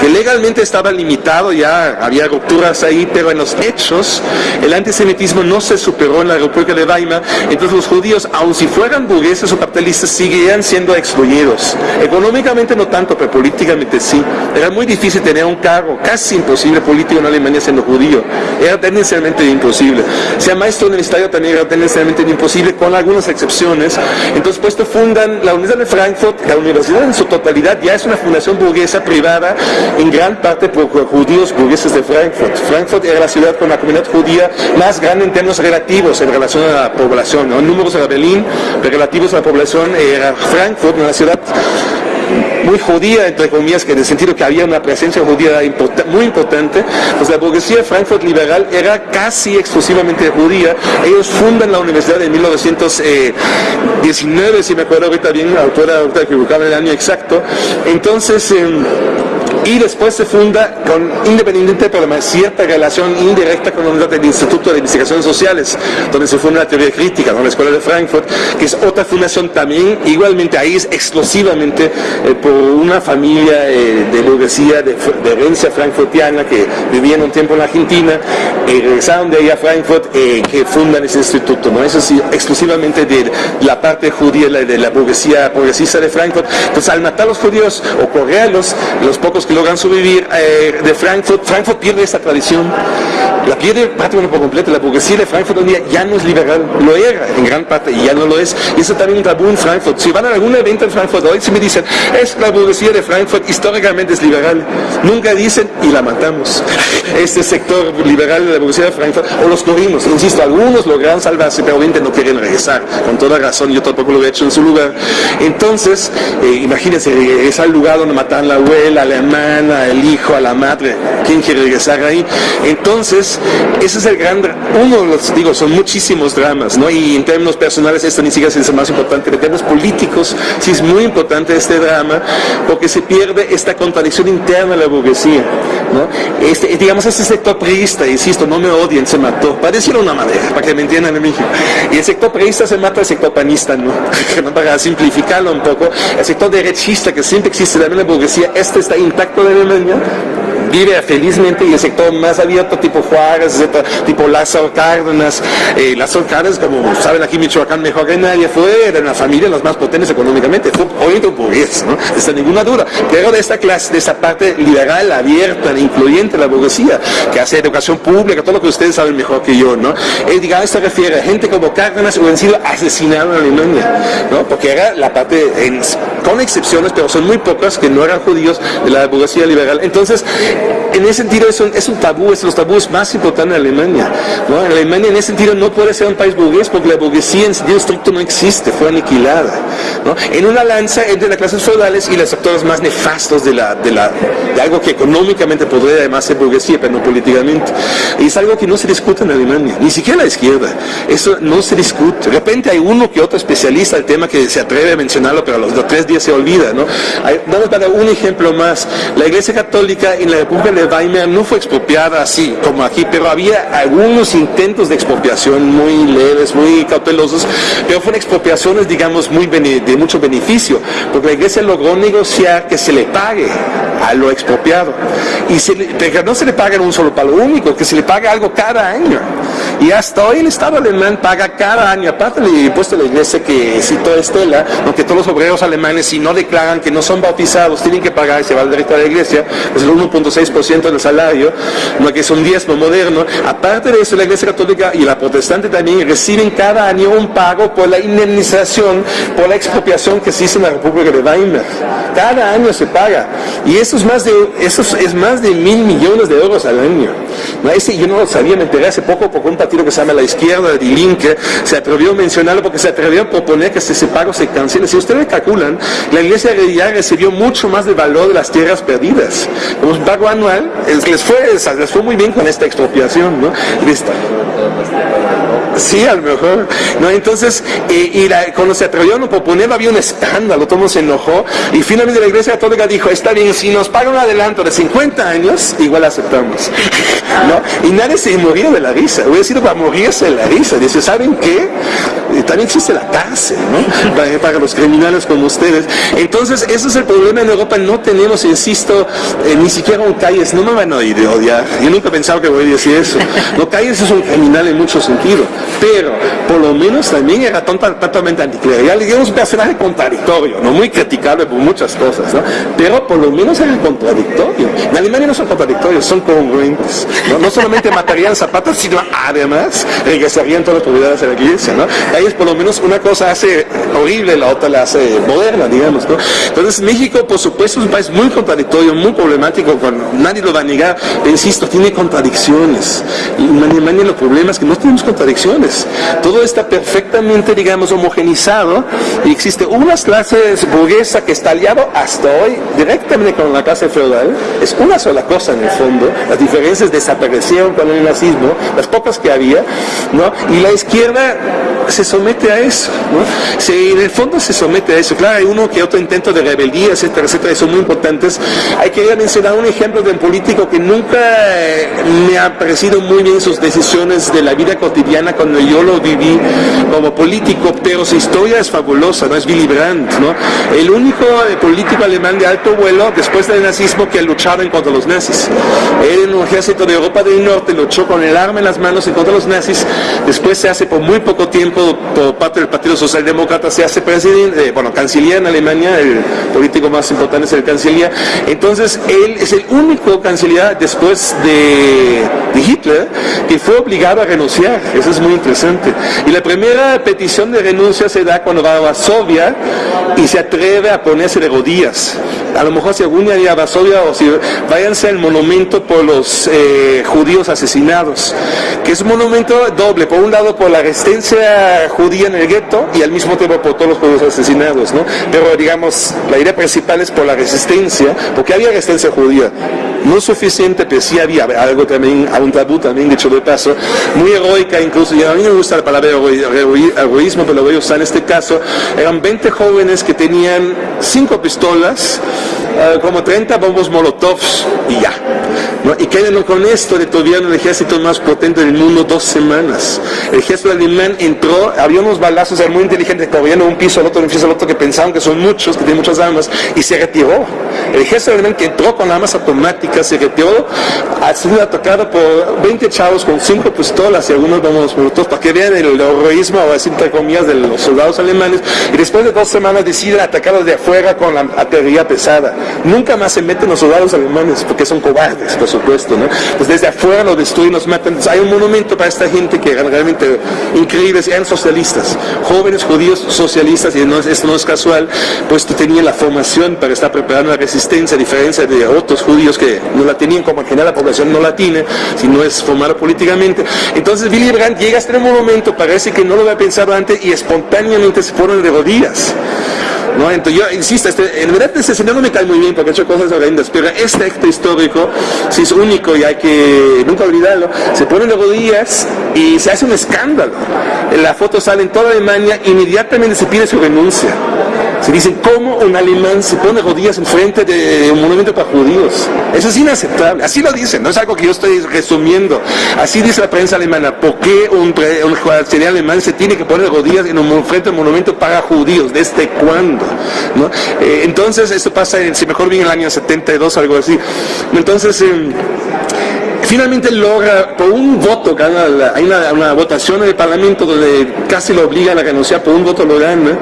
S1: que legalmente estaba limitado, ya había rupturas ahí, pero en los hechos el antisemitismo no se superó en la república de Weimar, entonces los judíos, aun si fueran burgueses o capitalistas, seguían siendo excluidos. Económicamente no tanto, pero políticamente sí. Era muy difícil tener un cargo, casi imposible político en Alemania siendo judío. Era tendencialmente imposible. Sea maestro universitario también era tendencialmente imposible, con algunas excepciones. Entonces, pues fundan la Universidad de Frankfurt, la universidad en su totalidad ya es una fundación burguesa privada, en gran parte por judíos burgueses de Frankfurt. Frankfurt era la ciudad con la comunidad judía más grande en términos relativos en relación a la población. ¿no? Números era Berlín, pero relativos a la población era Frankfurt, una ciudad muy judía, entre comillas, que en el sentido que había una presencia judía muy importante, pues la burguesía de Frankfurt liberal era casi exclusivamente judía. Ellos fundan la universidad en 1919, si me acuerdo ahorita bien, autora, ahorita equivocaba el año exacto. Entonces, em, y después se funda con independiente pero una cierta relación indirecta con la del Instituto de Investigaciones Sociales, donde se funda la teoría crítica, ¿no? la Escuela de Frankfurt, que es otra fundación también, igualmente ahí es exclusivamente eh, por una familia eh, de burguesía de, herencia frankfurtiana que vivía en un tiempo en Argentina, y regresaron de ahí a Frankfurt, eh, que fundan ese instituto, ¿no? Eso sí, exclusivamente de la parte judía, de la burguesía progresista de Frankfurt. Entonces, al matar a los judíos o correrlos, los pocos que logran sobrevivir eh, de Frankfurt, Frankfurt pierde esa tradición, la pierde prácticamente por completo, la burguesía de Frankfurt hoy día ya no es liberal, lo era en gran parte y ya no lo es, y eso también un tabú en Frankfurt. Si van a algún evento en Frankfurt hoy, si me dicen, es la burguesía de Frankfurt, históricamente es liberal, nunca dicen, y la matamos, este sector liberal de la burguesía de Frankfurt, o los corrimos, insisto, algunos logran salvarse, pero obviamente no quieren regresar, con toda razón, yo tampoco lo he hecho en su lugar. Entonces, eh, imagínense, es al lugar donde matan la abuela, la hermana, el hijo, a la madre, ¿quién quiere regresar ahí? Entonces, ese es el gran, uno de los, digo, son muchísimos dramas, ¿no? Y en términos personales esto ni siquiera es el más importante, en términos políticos sí es muy importante este drama, porque se pierde esta contradicción interna de la burguesía, ¿no? Este, digamos, este sector priista, insisto, no me odien, se mató, para decirlo de una manera, para que me entiendan en México. Y el sector priista se mata al sector panista, ¿no? para simplificarlo un poco, el sector derechista que siempre existe también la burguesía, este está intacto de Alemania vive felizmente y el sector más abierto tipo Juárez, tipo Lázaro Cárdenas. Eh, Lázaro Cárdenas, como saben aquí en Michoacán mejor que nadie, fue de una familia las más potentes económicamente, fue obviamente un burgués, ¿no? Sin ninguna duda. Pero de esta clase, de esta parte liberal, abierta, incluyente, la burguesía, que hace educación pública, todo lo que ustedes saben mejor que yo, ¿no? Eh, digamos, se refiere a gente como Cárdenas que han sido asesinados en Alemania, ¿no? Porque era la parte, con excepciones, pero son muy pocas que no eran judíos de la burguesía liberal. Entonces, Amén en ese sentido es un, es un tabú, es los tabúes más importantes en Alemania. ¿no? En Alemania en ese sentido no puede ser un país burgués porque la burguesía en sentido estricto no existe, fue aniquilada. ¿no? En una lanza entre las clases feudales y los sectores más nefastos de, la, de, la, de algo que económicamente podría además ser burguesía, pero no políticamente. Y es algo que no se discute en Alemania, ni siquiera la izquierda. Eso no se discute. De repente hay uno que otro especialista del tema que se atreve a mencionarlo, pero a los, tres días se olvida. ¿no? vamos a dar un ejemplo más. La Iglesia Católica en la República de de Weimar no fue expropiada así como aquí, pero había algunos intentos de expropiación muy leves, muy cautelosos, pero fueron expropiaciones, digamos, muy de mucho beneficio, porque la iglesia logró negociar que se le pague a lo expropiado. Y se no se le paga en un solo palo único, que se le paga algo cada año. Y hasta hoy el Estado alemán paga cada año, aparte del impuesto de la iglesia que citó Estela, aunque todos los obreros alemanes, si no declaran que no son bautizados, tienen que pagar y se va al derecho a la iglesia, es el 1.6% del salario, no que es un diezmo moderno. Aparte de eso, la iglesia católica y la protestante también reciben cada año un pago por la indemnización, por la expropiación que se hizo en la República de Weimar. Cada año se paga. Y eso es más de, eso es más de mil millones de euros al año. ¿No? Ese yo no lo sabía, me enteré hace poco por un partido que se llama La Izquierda, de Linke, se atrevió a mencionarlo porque se atrevió a proponer que ese pago se cancele. Si ustedes calculan, la iglesia ya recibió mucho más del valor de las tierras perdidas. Como un pago anual, les fue, les fue muy bien con esta expropiación, ¿no? Sí, a lo mejor. ¿no? Entonces, eh, y cuando se atrevieron a proponerlo había un escándalo, todo se enojó y finalmente la Iglesia Católica dijo, está bien, si nos pagan un adelanto de 50 años, igual aceptamos. ¿no? Y nadie se moría de la risa, hubiera sido para morirse de la risa. Dice, ¿saben qué? Eh, también existe la cárcel, ¿no? Para, para, los criminales como ustedes. Entonces, ese es el problema en Europa, no tenemos, insisto, eh, ni siquiera un no me van a odiar. Yo nunca pensaba que voy a decir eso. No, calles es un criminal en mucho sentido pero por lo menos también era totalmente anticlerical, digamos un personaje contradictorio, no muy criticable por muchas cosas, ¿no? pero por lo menos era contradictorio. En Alemania no son contradictorios, son congruentes. No, no solamente matarían zapatos, sino además regresarían todas las propiedades de la iglesia. ¿no? Es por lo menos una cosa hace horrible, la otra la hace moderna, digamos. ¿no? Entonces México, por supuesto, es un país muy contradictorio, muy problemático, nadie lo va a negar, insisto, tiene contradicciones. Y en Alemania los problemas es que no tenemos contradicciones todo está perfectamente, digamos, homogenizado y existe una clase burguesa que está aliado hasta hoy directamente con la clase feudal. Es una sola cosa en el fondo. Las diferencias desaparecieron con el nazismo, las pocas que había, ¿no? Y la izquierda se somete a eso, ¿no? Se, en el fondo se somete a eso. Claro, hay uno que otro intento de rebeldía, etcétera, etcétera, son muy importantes. Hay que mencionar un ejemplo de político que nunca eh, me ha parecido muy bien sus decisiones de la vida cotidiana con yo lo viví como político, pero su historia es fabulosa, ¿no? Es Willy Brandt, ¿no? El único eh, político alemán de alto vuelo después del nazismo que ha luchado en contra los nazis. Él en un ejército de Europa del Norte luchó con el arma en las manos en contra de los nazis, después se hace por muy poco tiempo por parte del Partido Socialdemócrata, se hace presidente, eh, bueno, canciller en Alemania, el político más importante es el canciller. Entonces, él es el único canciller después de, de Hitler que fue obligado a renunciar. Eso es muy interesante. Y la primera petición de renuncia se da cuando va a Varsovia y se atreve a ponerse de rodillas. A lo mejor si algún día a Varsovia o si váyanse al monumento por los eh, judíos asesinados, que es un monumento doble, por un lado por la resistencia judía en el gueto y al mismo tiempo por todos los judíos asesinados, ¿no? Pero digamos, la idea principal es por la resistencia, porque había resistencia judía no suficiente, pero sí había algo también, un tabú también, dicho de paso, muy heroica incluso, y a mí me gusta la palabra heroísmo, pero lo voy a usar en este caso, eran 20 jóvenes que tenían 5 pistolas, eh, como 30 bombos molotovs y ya. Y quedan con esto de todavía el ejército más potente del mundo dos semanas. El ejército alemán entró, había unos balazos, era muy inteligente, corrían de un piso al otro, un piso al otro, que pensaban que son muchos, que tienen muchas armas, y se retiró. El ejército alemán que entró con armas automáticas se retiró, ha sido atacado por 20 chavos con 5 pistolas y algunos bombos molotovs, para que vean el heroísmo, o así entre comillas, de los soldados alemanes, y después de dos semanas deciden atacarlos de afuera con la artillería pesada. Nunca más se meten los soldados alemanes porque son cobardes, por supuesto, ¿no? Pues desde afuera lo destruyen, los matan. hay un monumento para esta gente que eran realmente increíbles, eran socialistas, jóvenes judíos socialistas, y no, esto no es casual, pues tenían la formación para estar preparando la resistencia, a diferencia de otros judíos que no la tenían, como en general la población no la tiene, si no es formada políticamente. Entonces Willy Brandt llega a este monumento, parece que no lo había pensado antes y espontáneamente se ponen de rodillas. ¿No? Entonces yo insisto, este, en verdad este señor no me cae muy bien porque ha hecho cosas horrendas, pero este acto histórico sí es único y hay que nunca olvidarlo. Se ponen de rodillas y se hace un escándalo. La foto sale en toda Alemania, inmediatamente se pide su renuncia. Se dicen, ¿cómo un alemán se pone rodillas enfrente de un monumento para judíos? Eso es inaceptable. Así lo dicen, no es algo que yo estoy resumiendo. Así dice la prensa alemana. ¿Por qué un, un alemán se tiene que poner rodillas en un frente de un monumento para judíos? ¿Desde cuándo? Eh, entonces, esto pasa, en, si mejor bien, en el año 72, algo así. Entonces, em, finalmente logra, por un voto, hay una, votación en el Parlamento donde casi lo obligan a renunciar, por un voto lo gana,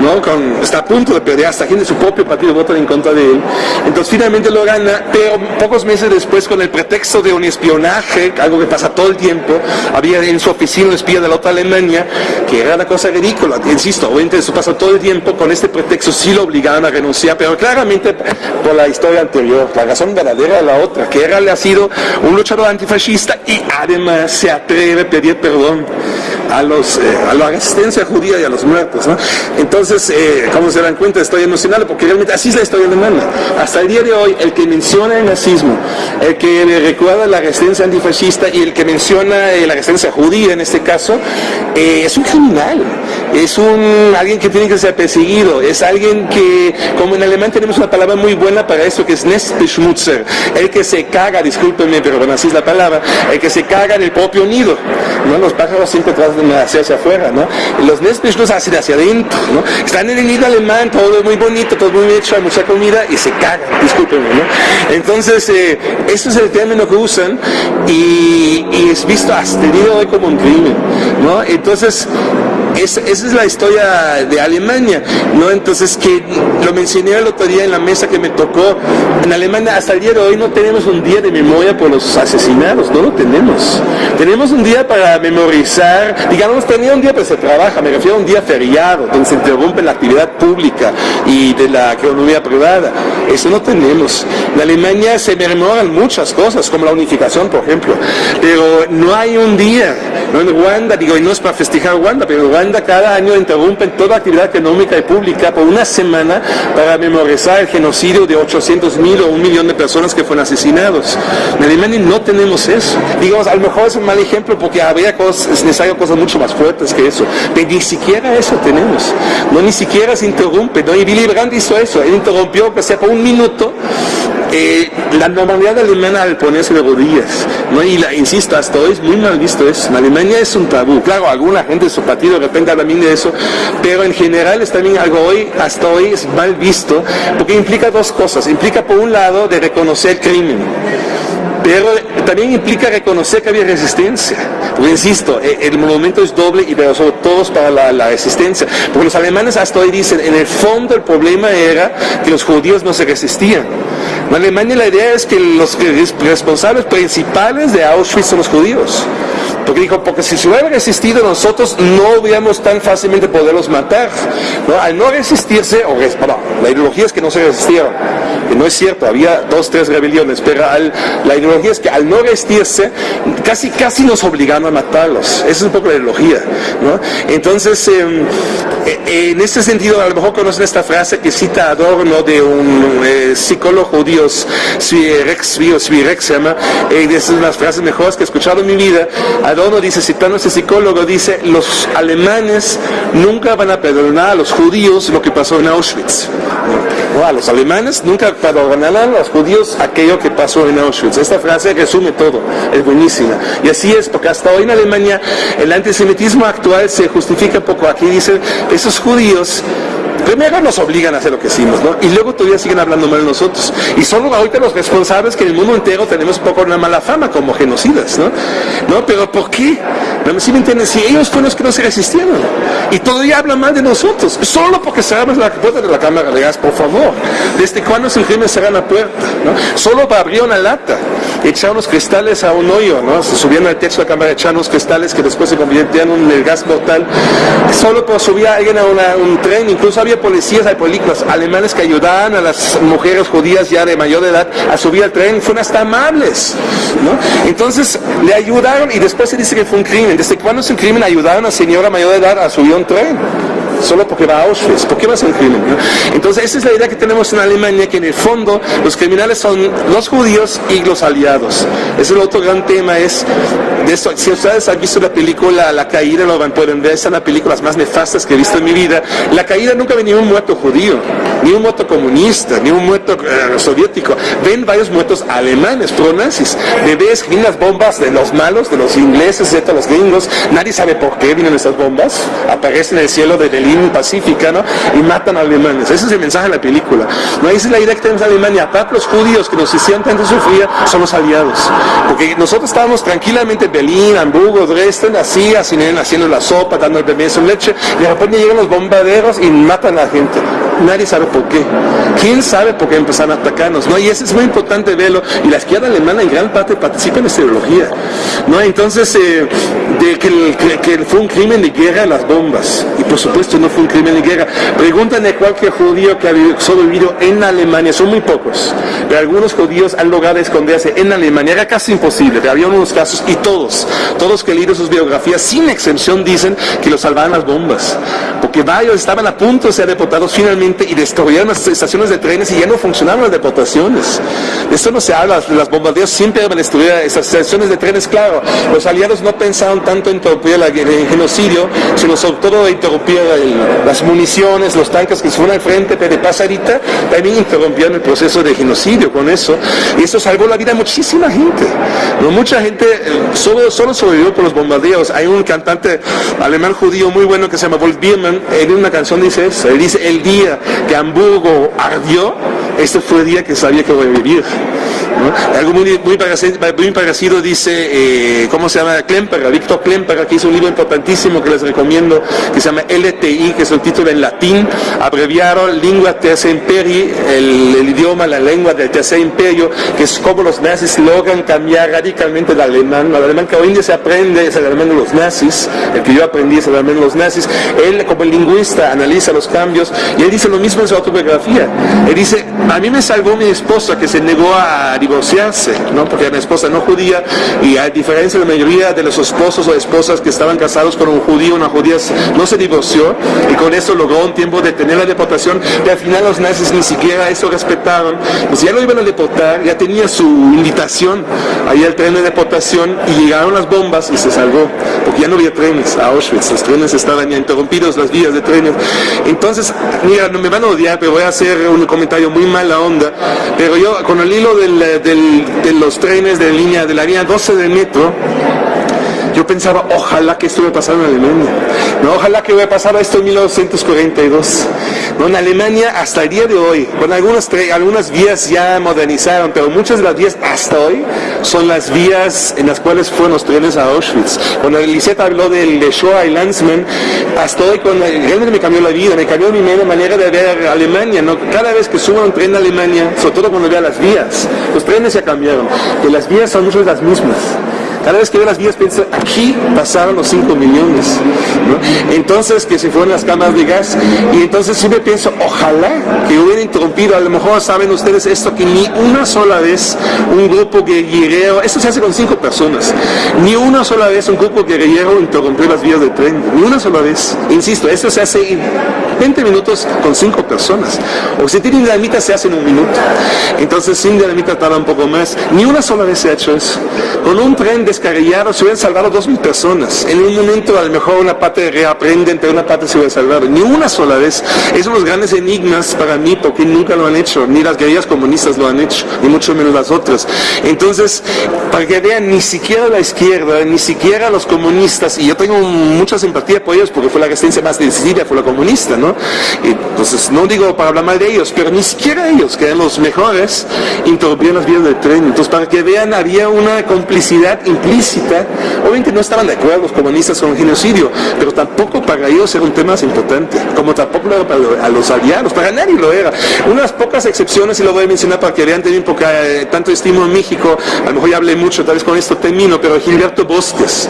S1: ¿no? Con, está a punto de perder, hasta gente de su propio partido vota en contra de él. Entonces finalmente lo gana, pero pocos meses después, con el pretexto de un espionaje, algo que pasa todo el tiempo, había en su oficina un espía de la otra Alemania, que era una cosa ridícula, insisto, obviamente eso pasa todo el tiempo, con este pretexto sí lo obligaban a renunciar, pero claramente por la historia anterior, la razón verdadera de la otra, que era, le ha sido un luchador antifascista y además se atreve a pedir perdón a, los, eh, a la resistencia judía y a los muertos. Entonces, eh, como se dan cuenta, estoy emocionado porque realmente así es la historia alemana. Hasta el día de hoy, el que menciona el nazismo, el que recuerda la resistencia antifascista y el que menciona eh, la resistencia judía en este caso, es un criminal, es un alguien que tiene que ser perseguido, es alguien que, como en alemán tenemos una palabra muy buena para eso que es Nestbeschmutzer, el que se caga, discúlpenme, pero bueno, así es la palabra, el que se caga en el propio nido. ¿no? Los pájaros siempre tratan hacia, hacia afuera, ¿no? los Nestbeschmutzer los hacen hacia adentro, ¿no? Están en el nido alemán, todo es muy bonito, todo muy hecho, hay mucha comida y se cagan, discúlpenme, ¿no? Entonces, eh, eso es el término que usan y, es visto hasta el día de hoy como un crimen, ¿no? Entonces, esa es la historia de Alemania, ¿no? Entonces, que lo mencioné el otro día en la mesa que me tocó, en Alemania hasta el día de hoy no tenemos un día de memoria por los asesinados, no lo tenemos. Tenemos un día para memorizar, digamos, tenía un día pero se trabaja, me refiero a un día feriado, donde se interrumpe la actividad pública y de la economía privada. Eso no tenemos. En Alemania se memoran muchas cosas, como la unificación, por ejemplo, pero no hay un día, ¿no? En Ruanda, digo, y no es para festejar Ruanda, pero en Ruanda cada año interrumpen toda actividad económica y pública por una semana para memorizar el genocidio de 800 mil o un millón de personas que fueron asesinados. En Alemania no tenemos eso. Digamos, a lo mejor es un mal ejemplo porque habría cosas, es necesario cosas mucho más fuertes que eso. Pero ni siquiera eso tenemos. No, ni siquiera se interrumpe. ¿no? Y Willy Brandt hizo eso. Él interrumpió, que sea por un minuto, eh, la normalidad alemana al ponerse de rodillas, ¿no? y la, insisto, hasta hoy es muy mal visto eso. En Alemania es un tabú. Claro, alguna gente de su partido de repente habla bien de eso, pero en general es también algo hoy, hasta hoy es mal visto, porque implica dos cosas. Implica, por un lado, de reconocer crimen pero también implica reconocer que había resistencia. Porque insisto, e, el monumento es doble y pero sobre todo para la, resistencia. Porque los alemanes hasta hoy dicen, en el fondo el problema era que los judíos no se resistían. En Alemania la idea es que los responsables principales de Auschwitz son los judíos. Porque dijo, porque si se hubiera resistido nosotros no hubiéramos tan fácilmente poderlos matar. Al no resistirse, o la ideología es que no se resistieron, que no es cierto, había dos, tres rebeliones, pero la ideología es que al no resistirse, casi, casi nos obligaron a matarlos. Esa es un poco la ideología. Entonces, em, e, en este sentido, a lo mejor conocen esta frase que cita Adorno de un eh, psicólogo judío, Rex, Rex se llama, eh, es una de las frases mejores que he escuchado en mi vida. Adorno dice, citando a este psicólogo, dice, los alemanes nunca van a perdonar a los judíos lo que pasó en Auschwitz. A los alemanes nunca perdonarán a los judíos aquello que pasó en Auschwitz. Esta frase resume todo, es buenísima. Y así es, porque hasta hoy en Alemania el antisemitismo actual se justifica poco. Aquí dice, esos judíos primero nos obligan a hacer lo que hicimos, ¿no? Y luego todavía siguen hablando mal de nosotros. Y son ahorita los responsables que en el mundo entero tenemos un poco una mala fama como genocidas, ¿no? ¿No? Pero ¿por qué? No me entienden, si ellos fueron los que no se resistieron. Y todavía hablan mal de nosotros, solo porque cerramos la puerta de la cámara de gas, por favor. ¿Desde cuándo es el crimen cerrar la puerta? ¿no? Solo para abrir una lata, echar unos cristales a un hoyo, ¿no? Se subían al techo de la cámara, echar unos cristales que después se convirtieron en el gas mortal. Solo por subir alguien a un tren, incluso había policías, hay políticos alemanes que ayudaban a las mujeres judías ya de mayor edad a subir al tren, fueron hasta amables, ¿no? Entonces le ayudaron y después se dice que fue un crimen. ¿Desde cuándo es un crimen ayudaron a una señora mayor de edad a subir a un tren? solo porque va a Auschwitz. ¿Por qué va a ser un crimen? Entonces esa es la idea que tenemos en Alemania, que en el fondo los criminales son los judíos y los aliados. Ese es el otro gran tema, es de eso. Si ustedes han visto la película La Caída, lo van pueden ver, es una de las películas más nefastas que he visto en mi vida. La Caída nunca ve ni un muerto judío, ni un muerto comunista, ni un muerto eh, soviético. Ven varios muertos alemanes, pro-nazis. Bebés las bombas de los malos, de los ingleses, de los gringos. Nadie sabe por qué vienen esas bombas. Aparecen en el cielo de Berlín Pacífica, ¿no? Y matan a alemanes. Ese es el mensaje de la película. No, esa es la idea que tenemos en Alemania. Aparte, los judíos que nos hicieron tanto sufrir son los aliados. Porque nosotros estábamos tranquilamente en Berlín, Hamburgo, Dresden, así, así, haciendo la sopa, dando el bebé su leche, y de repente llegan los bombarderos y matan a la gente nadie sabe por qué. ¿Quién sabe por qué empezaron a atacarnos? ¿no? Y eso es muy importante verlo. Y la izquierda alemana en gran parte participa en esta ideología. ¿no? Entonces, eh, de que, fue un crimen de guerra las bombas. Y por supuesto no fue un crimen de guerra. Pregúntenle a cualquier judío que ha sobrevivido en Alemania, son muy pocos, pero algunos judíos han logrado esconderse en Alemania. Era casi imposible, pero había unos casos y todos, todos que leído sus biografías, sin excepción, dicen que los salvaban las bombas. Porque varios estaban a punto de ser deportados finalmente y destruyeron las estaciones de trenes y ya no funcionaban las deportaciones. De esto no se habla, las bombardeos siempre van a destruir esas estaciones de trenes, claro. Los aliados no pensaron tanto en interrumpir el genocidio, sino sobre todo en interrumpir las municiones, los tanques que se fueron al frente, de pasarita, también interrumpieron el proceso de genocidio con eso. Y eso salvó la vida de muchísima gente. ¿no? Mucha gente eh, solo, solo sobrevivió por los bombardeos. Hay un cantante alemán judío muy bueno que se llama Wolf Biermann, en una canción dice él dice, el día que Hamburgo ardió, este fue el día que sabía que voy a vivir. Algo muy, muy, parecido, dice, eh, ¿cómo se llama? Klemperer, Víctor Klemperer, que hizo un libro importantísimo que les recomiendo, que se llama LTI, que es el título en latín, abreviado Lingua Tercer Imperi, el, idioma, la lengua del Tercer Imperio, que es cómo los nazis logran cambiar radicalmente el alemán. El alemán que hoy en día se aprende es el alemán de los nazis, el que yo aprendí es el alemán de los nazis. Él, como lingüista, analiza los cambios y él dice lo mismo en su autobiografía. Él dice, a mí me salvó mi esposa que se negó a divorciarse, ¿no? porque era una esposa no judía y a diferencia de la mayoría de los esposos o esposas que estaban casados con un judío, una judía no se divorció y con eso logró un tiempo de tener la deportación y al final los nazis ni siquiera eso respetaban, pues ya lo iban a deportar, ya tenía su invitación ahí al tren de deportación y llegaron las bombas y se salvó, porque ya no había trenes a Auschwitz, los trenes estaban ya interrumpidos, las vías de trenes. Entonces, mira, no me van a odiar, pero voy a hacer un comentario muy mala onda, pero yo con el hilo del de los trenes de línea, de la línea 12 del metro, yo pensaba, ojalá que esto hubiera pasado en Alemania. No, ojalá que hubiera pasado esto en 1942. No, en Alemania hasta el día de hoy, con algunas, algunas vías ya modernizaron, pero muchas de las vías hasta hoy son las vías en las cuales fueron los trenes a Auschwitz. Cuando Lisette habló del de Shoah y Landsman, hasta hoy cuando, realmente me cambió la vida, me cambió mi manera de ver Alemania. ¿no? Cada vez que subo un tren a Alemania, sobre todo cuando veo las vías, los trenes ya cambiaron, que las vías son muchas las mismas. Cada vez que veo las vías pienso, aquí pasaron los 5 millones. Entonces, que se fueron las cámaras de gas. Y entonces siempre pienso, ojalá que hubiera interrumpido, a lo mejor saben ustedes esto, que ni una sola vez un grupo guerrillero, esto se hace con cinco personas, ni una sola vez un grupo guerrillero interrumpió las vías de tren, ni una sola vez. Insisto, esto se hace en 20 minutos con cinco personas. O si tienen dinamita se hace en un minuto. Entonces sin dinamita tarda un poco más. Ni una sola vez se ha hecho eso. Con un tren de descarriados se hubieran salvado dos mil personas. En un momento a lo mejor una parte reaprenden, pero una parte se hubiera salvado. Ni una sola vez. Esos son los grandes enigmas para mí porque nunca lo han hecho. Ni las guerrillas comunistas lo han hecho, ni mucho menos las otras. Entonces, para que vean, ni siquiera la izquierda, ni siquiera los comunistas, y yo tengo mucha simpatía por ellos porque fue la resistencia más decisiva, fue la comunista, ¿no? entonces, no digo para hablar mal de ellos, pero ni siquiera ellos, que eran los mejores, interrumpieron las vías del tren. Entonces, para que vean, había una complicidad implícita. Obviamente no estaban de acuerdo los comunistas con el genocidio, pero tampoco para ellos era un tema importante, como tampoco lo era para los aliados, para nadie lo era. Unas pocas excepciones, y lo voy a mencionar para que vean también, porque eh, tanto estimo en México, a lo mejor ya hablé mucho, tal vez con esto termino, pero Gilberto Bosques.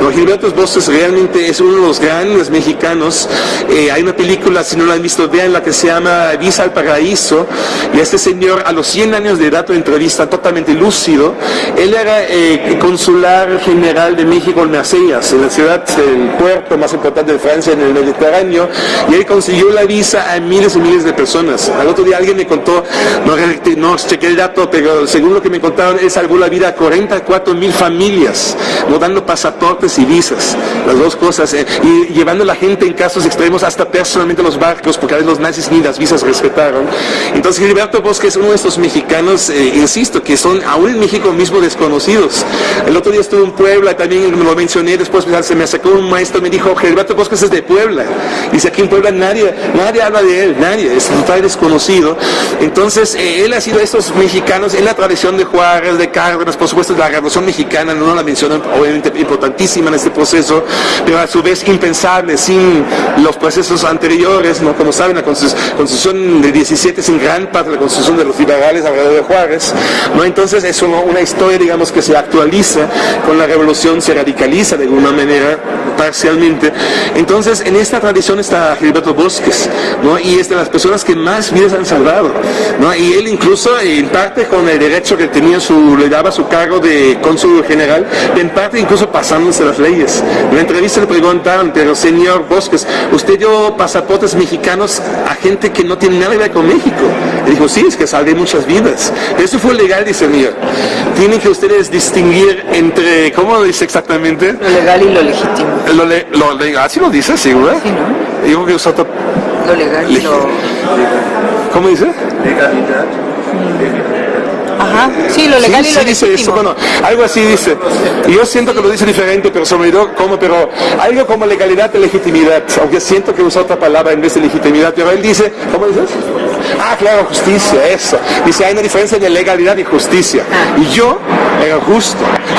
S1: No, Gilberto Bosques realmente es uno de los grandes mexicanos. Eh, hay una película, si no la han visto, vean la que se llama Visa al Paraíso, y este señor a los 100 años de edad, entrevista totalmente lúcido, él era eh, con su consular general de México en Marsellas, en la ciudad, el puerto más importante de Francia en el Mediterráneo, y él consiguió la visa a miles y miles de personas. Al otro día alguien me contó, no, no chequé el dato, pero según lo que me contaron, él salvó la vida a 44 mil familias, no dando pasaportes y visas, las dos cosas, eh, y llevando a la gente en casos extremos hasta personalmente los barcos, porque a veces los nazis ni las visas respetaron. Entonces Gilberto Bosque es uno de estos mexicanos, eh, insisto, que son aún en México mismo desconocidos. El otro día estuve en Puebla, también lo mencioné, después se me sacó un maestro, me dijo, Gilberto Bosque es de Puebla. Dice, aquí en Puebla nadie, nadie habla de él, nadie, es total desconocido. Entonces, eh, él ha sido de estos mexicanos en la tradición de Juárez, de Cárdenas, por supuesto, la Revolución Mexicana, no la mencionan, obviamente importantísima en este proceso, pero a su vez impensable sin los procesos anteriores, ¿no? Como saben, la Constitución de 17 es en gran parte la Constitución de los liberales alrededor de Juárez, ¿no? Entonces es una historia, digamos, que se actualiza con la revolución, se radicaliza de alguna manera, parcialmente. Entonces, en esta tradición está Gilberto Bosques, ¿no? Y es de las personas que más vidas han salvado, ¿no? Y él incluso, en parte con el derecho que tenía su, le daba su cargo de cónsul general, en parte incluso pasándose las leyes. En la entrevista le preguntaron, pero señor Bosques, usted dio pasaportes mexicanos a gente que no tiene nada que ver con México. Y dijo, sí, es que salvé muchas vidas. Eso fue legal, dice señor. Tienen que ustedes distinguir entre, ¿cómo lo dice exactamente?
S5: Lo legal y lo legítimo.
S1: Lo, le, lo legal, ¿sí lo dice, seguro?
S5: Sí, ¿no?
S1: Digo que usó
S5: Lo legal y lo...
S1: ¿Cómo dice?
S3: Legalidad.
S5: Ajá, sí, lo legal
S1: sí,
S5: y lo
S1: sí dice eso, bueno, algo así dice. Y yo siento que lo dice diferente, pero se me olvidó cómo, pero algo como legalidad y legitimidad, aunque siento que usa otra palabra en vez de legitimidad, pero él dice, ¿cómo dices? Ah, claro, justicia, eso. Dice, hay una diferencia de legalidad y justicia. Y yo era justo.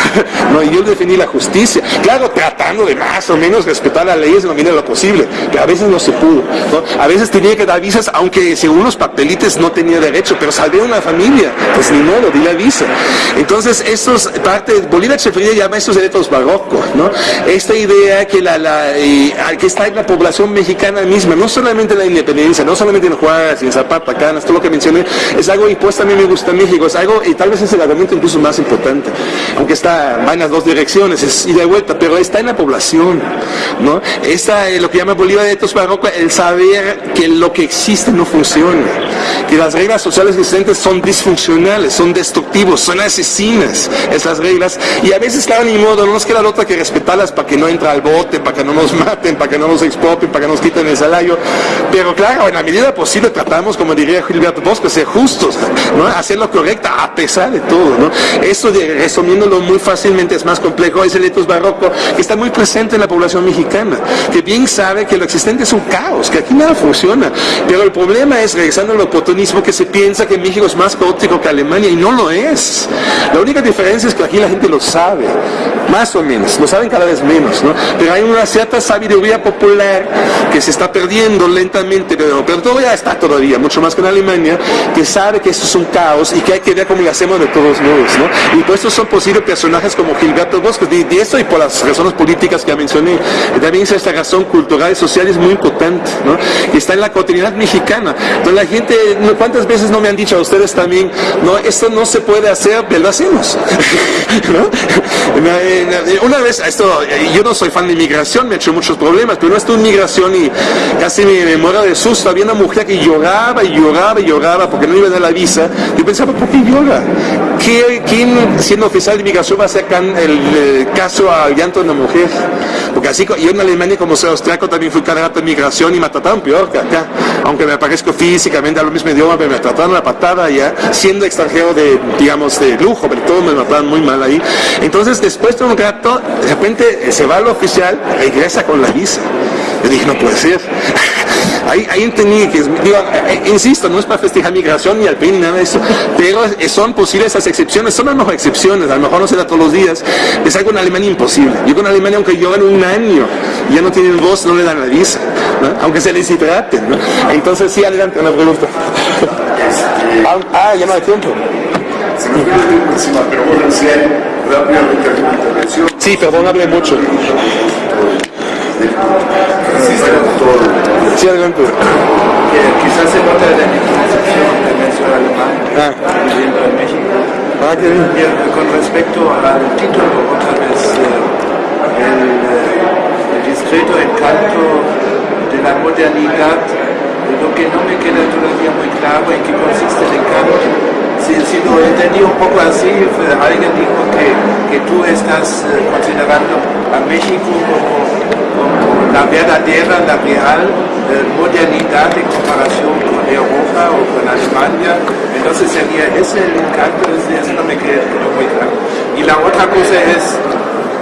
S1: no, y yo definí la justicia. Claro, tratando de más o menos respetar las leyes en la medida de lo posible, pero a veces no se pudo. ¿no? A veces tenía que dar visas, aunque según los papelites no tenía derecho, pero salvé una familia, pues ni modo, di la visa. Entonces, estos parte, Bolívar Echeverría llama estos derechos barrocos, ¿no? Esta idea que la, la eh, que está en la población mexicana misma, no solamente en la independencia, no solamente en Juárez, en Zapata, Canas, todo lo que mencioné, es algo impuesto a mí me gusta México, es algo, y tal vez es el argumento incluso más importante, aunque está, va en las dos direcciones, es ida y vuelta, pero está en la población, ¿no? Esta, eh, lo que llama Bolívar de barrocos, el saber que lo que existe no funciona, que las reglas sociales existentes son disfuncionales, son destructivos, son asesinas esas reglas, y a veces, claro, ni modo, no nos queda otra que respetarlas para que no entre al bote, para que no nos maten, para que no nos expropien, para que nos quiten el salario, pero claro, en la medida posible tratamos, como diría Gilberto Bosco, ser justos, ¿no? hacer lo correcto a pesar de todo. ¿no? Esto, de, resumiéndolo muy fácilmente, es más complejo, es el etos barroco que está muy presente en la población mexicana, que bien sabe que lo existente es un caos, que aquí nada funciona, pero el problema es, regresando al oportunismo, que se piensa que México es más caótico que Alemania y no lo es. La única diferencia es que aquí la gente lo sabe, más o menos, lo saben cada vez menos, ¿no? pero hay una cierta sabiduría popular que se está perdiendo lentamente, pero, pero todavía está todavía, mucho más que en Alemania, que sabe que esto es un caos y que hay que ver cómo lo hacemos de todos modos. ¿no? Y por eso son posibles personajes como Gilberto Bosques, de, de eso y por las razones políticas que ya mencioné. También es esta razón cultural y social es muy importante, ¿no? y está en la cotidianidad mexicana. Entonces la gente, ¿cuántas veces no me han dicho a ustedes también, no, esto no se puede hacer, pero lo hacemos? ¿no? Una vez, esto, yo no soy fan de inmigración, me ha hecho muchos problemas, pero no estuve en migración y casi me, me muero de susto. Había una mujer que lloraba lloraba y lloraba porque no iba a dar la visa. Yo pensaba, ¿por qué llora? ¿Qué, ¿Quién, siendo oficial de inmigración, va a sacar el, caso al llanto de una mujer? Porque así, yo en Alemania, como soy austriaco, también fui candidato de inmigración y me trataron peor que acá. Aunque me parezco físicamente al mismo idioma, pero me trataron la patada ya, siendo extranjero de, digamos, de lujo, pero todos me mataron muy mal ahí. Entonces, después de un rato, de repente se va al oficial, regresa con la visa. Yo dije, no puede ser. Ahí, ahí entendí que, digo, eh, insisto, no es para festejar migración ni al fin, nada de eso, pero son posibles esas excepciones, son las mejores excepciones, a lo mejor no se da todos los días, es algo en Alemania imposible. Yo con Alemania, aunque llevan un año, ya no tienen voz, no le dan la visa, ¿no? aunque se les hidrate. ¿no? Entonces, sí, adelante, una pregunta. Ah, ah, ya no hay tiempo.
S6: Se encima, pero rápidamente alguna intervención.
S1: Sí, perdón, hable mucho. Sí, adelante.
S3: que quizás se nota de la excepción de mención alemán
S1: Ah,
S3: viviendo en México.
S1: Ah, qué bien.
S7: Bien, con respecto al título, otra vez, eh, el, eh, el discreto encanto de la modernidad, lo que no me queda todavía muy claro en qué consiste el encanto. Si, si lo entendí un poco así, alguien dijo que, que tú estás eh, considerando a México como la verdadera, la real eh, modernidad en comparación con Europa o con Alemania. Entonces sería ese el encanto, ese no me queda muy claro. Y la otra cosa es,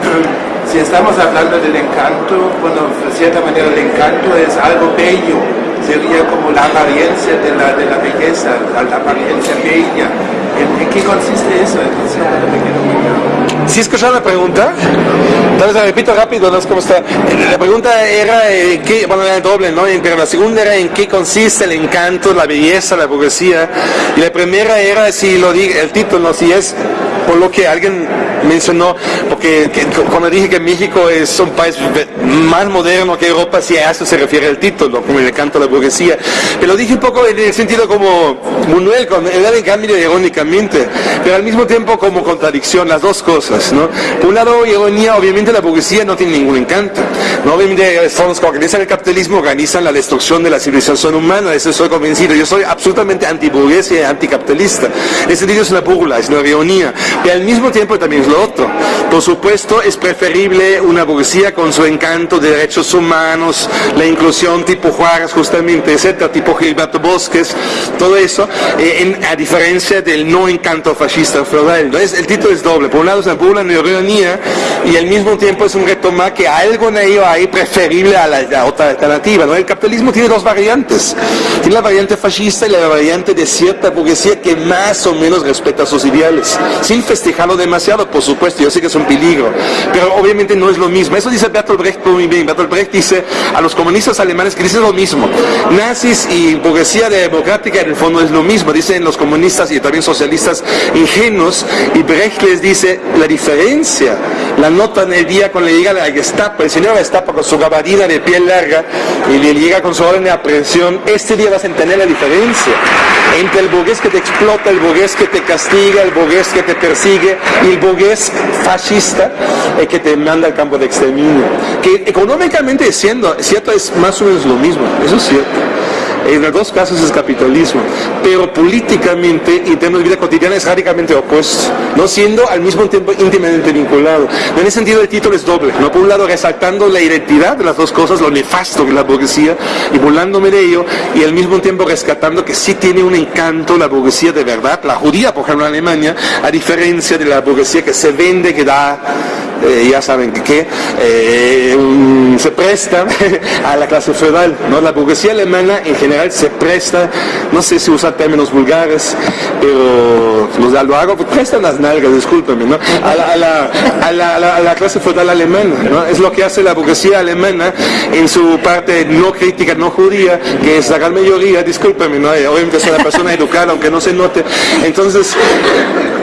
S7: si estamos hablando del encanto, bueno, de cierta manera el encanto es algo bello, sería como la apariencia de la, de la belleza, la, apariencia bella. ¿En, qué consiste eso?
S1: ¿Sí escucharon la pregunta? Tal vez la repito rápido, no sé cómo está. La pregunta era, eh, ¿qué? bueno, era doble, ¿no? Pero la segunda era en qué consiste el encanto, la belleza, la burguesía. Y la primera era si lo di, el título, si es por lo que alguien mencionó, porque que- cuando dije que México es un país más moderno que Europa, si a eso se refiere el título, como el encanto de la burguesía. Pero lo dije un poco en el sentido como Manuel, con en cambio irónicamente, pero al mismo tiempo como contradicción, las dos cosas, ¿no? Por un lado, ironía, obviamente la burguesía no tiene ningún encanto, ¿no? Obviamente los que organizan el capitalismo, organizan la destrucción de la civilización humana, eso estoy convencido. Yo soy absolutamente antiburguesa y anticapitalista. En ese sentido es una burla, es una ironía, pero al mismo tiempo también es lo otro. Por supuesto, es preferible una burguesía con su encanto de derechos humanos, la inclusión tipo Juárez justamente, etcétera, tipo Gilberto Bosques, todo eso, eh, a diferencia del no encanto fascista feudal. Entonces, el título es doble. Por un lado es una una ironía, y al mismo tiempo es un retoma que algo en ello hay preferible a la, la otra alternativa. ¿no? El capitalismo tiene dos variantes. Tiene la variante fascista y la variante de cierta burguesía que más o menos respeta sus ideales, sin festejarlo demasiado, por supuesto. Yo sé que es un peligro, pero obviamente no es lo mismo. Eso dice Bertolt Brecht muy bien. Bertolt Brecht dice a los comunistas alemanes que dicen lo mismo. Nazis y burguesía democrática en el fondo es lo mismo. Dicen los comunistas y también socialistas ingenuos. Y Brecht les dice la diferencia. La nota en el día cuando le llega la Gestapo, el señor Gestapo con su gabardina de piel larga y le llega con su orden de aprehensión, este día vas a entender la diferencia entre el burgués que te explota, el burgués que te castiga, el burgués que te persigue y el burgués fascista eh, que te manda al campo de exterminio. Que económicamente siendo, cierto es más o menos lo mismo, eso es cierto. En los dos casos es capitalismo, pero políticamente y en términos de vida cotidiana es radicalmente opuesto, no siendo al mismo tiempo íntimamente vinculado. En ese sentido el título es doble, ¿no? por un lado resaltando la identidad de las dos cosas, lo nefasto que es la burguesía, y burlándome de ello, y al mismo tiempo rescatando que sí tiene un encanto la burguesía de verdad, la judía, por ejemplo, en Alemania, a diferencia de la burguesía que se vende, que da, eh, ya saben que, eh, se presta a la clase feudal, ¿no? La burguesía alemana en general se presta, no sé si usar términos vulgares, pero los, lo hago, pues prestan las nalgas, discúlpenme, ¿no? A la, a la- a la- a la- clase feudal alemana, ¿no? Es lo que hace la burguesía alemana en su parte no crítica, no judía, que es la gran mayoría, discúlpenme, ¿no? Obviamente soy una persona educada, aunque no se note. Entonces, es-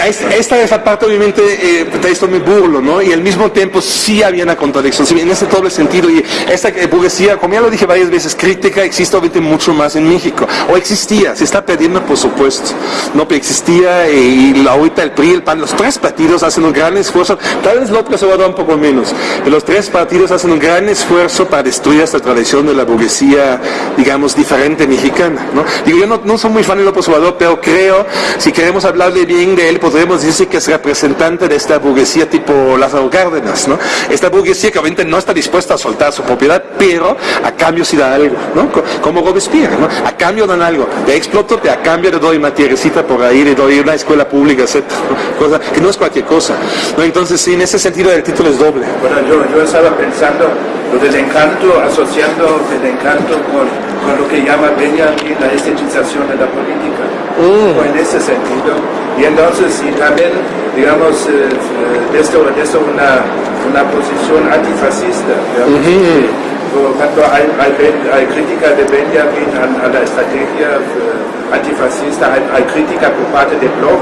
S1: esta es la parte, obviamente, eh, esto me burlo, ¿no? Y al mismo tiempo sí había una contradicción, sí, en ese doble sentido. Y esta burguesía, como ya lo dije varias veces, crítica existe obviamente mucho más en México. O existía, se está perdiendo, por supuesto. No, pero existía eh, y la ahorita el PRI, el PAN, los tres partidos hacen un gran esfuerzo. Tal vez López Obrador un poco menos, pero los tres partidos hacen un gran esfuerzo para destruir esta tradición de la burguesía, digamos, diferente mexicana, ¿no? Digo, yo no, no soy muy fan de López Obrador, pero creo, si queremos hablarle bien de él, podríamos decir que es representante de esta burguesía tipo Lázaro Cárdenas, ¿no? Esta burguesía que obviamente no está dispuesta a soltar su propiedad, pero a cambio sí da algo, ¿no? Co- Como Robespierre, ¿no? A cambio dan algo. Te exploto, te a cambio te doy una tierrecita por ahí, le doy una escuela pública, etc. ¿no? Cosa que no es cualquier cosa. ¿no? Entonces, sí, en ese sentido el título es doble.
S7: Bueno, yo, yo estaba pensando lo del encanto, asociando el encanto con, con lo que llama Benjamin la estetización de la política, o en ese sentido. Y entonces, y también, digamos, eh, eh, de esto, de esto una, una posición antifascista, digamos, que, por ejemplo, hay, hay, hay crítica de Benjamin a, a la estrategia eh, antifascista, hay, hay crítica por parte de Bloch,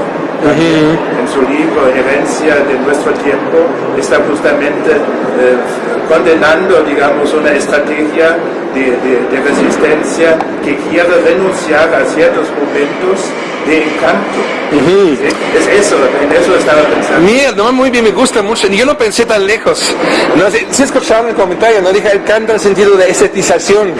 S7: en su libro Herencia de nuestro tiempo, está justamente eh, condenando, digamos, una estrategia de, de- de resistencia que quiere renunciar a ciertos momentos de encanto. ¿sí? Es eso, en eso estaba pensando.
S1: No, muy bien, me gusta mucho. Yo no pensé tan lejos. No, si, si escucharon el comentario, no dije el canto en el sentido de estetización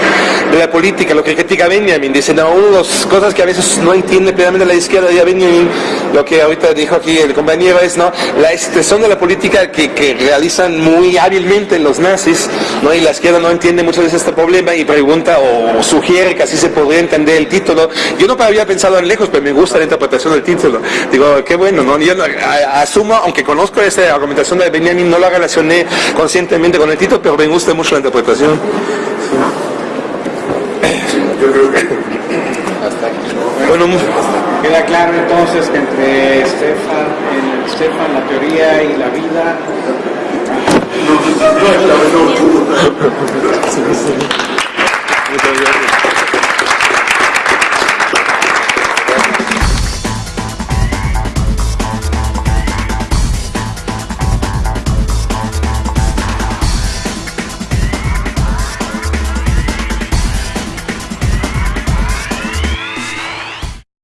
S1: de la política, lo que critica Benjamin. Dice, no, una de las cosas que a veces no entiende plenamente la izquierda de Benjamin, lo que ahorita dijo aquí el compañero es, ¿no? La extensión de la política que, que realizan muy hábilmente los nazis, ¿no? Y la izquierda no entiende muchas veces este problema y pregunta o, sugiere que así se podría entender el título. Yo no había pensado en lejos, pero me gusta la interpretación del título. Digo, qué bueno, ¿no? Yo no- asumo, aunque conozco esa argumentación de Benjamin, no la relacioné conscientemente con el título, pero me gusta mucho la interpretación.
S6: Yo creo que
S1: Bueno,
S3: Queda claro entonces que entre Stefan, el Stefan, la teoría y la vida,
S6: no, no menor duda.
S1: muchas gracias.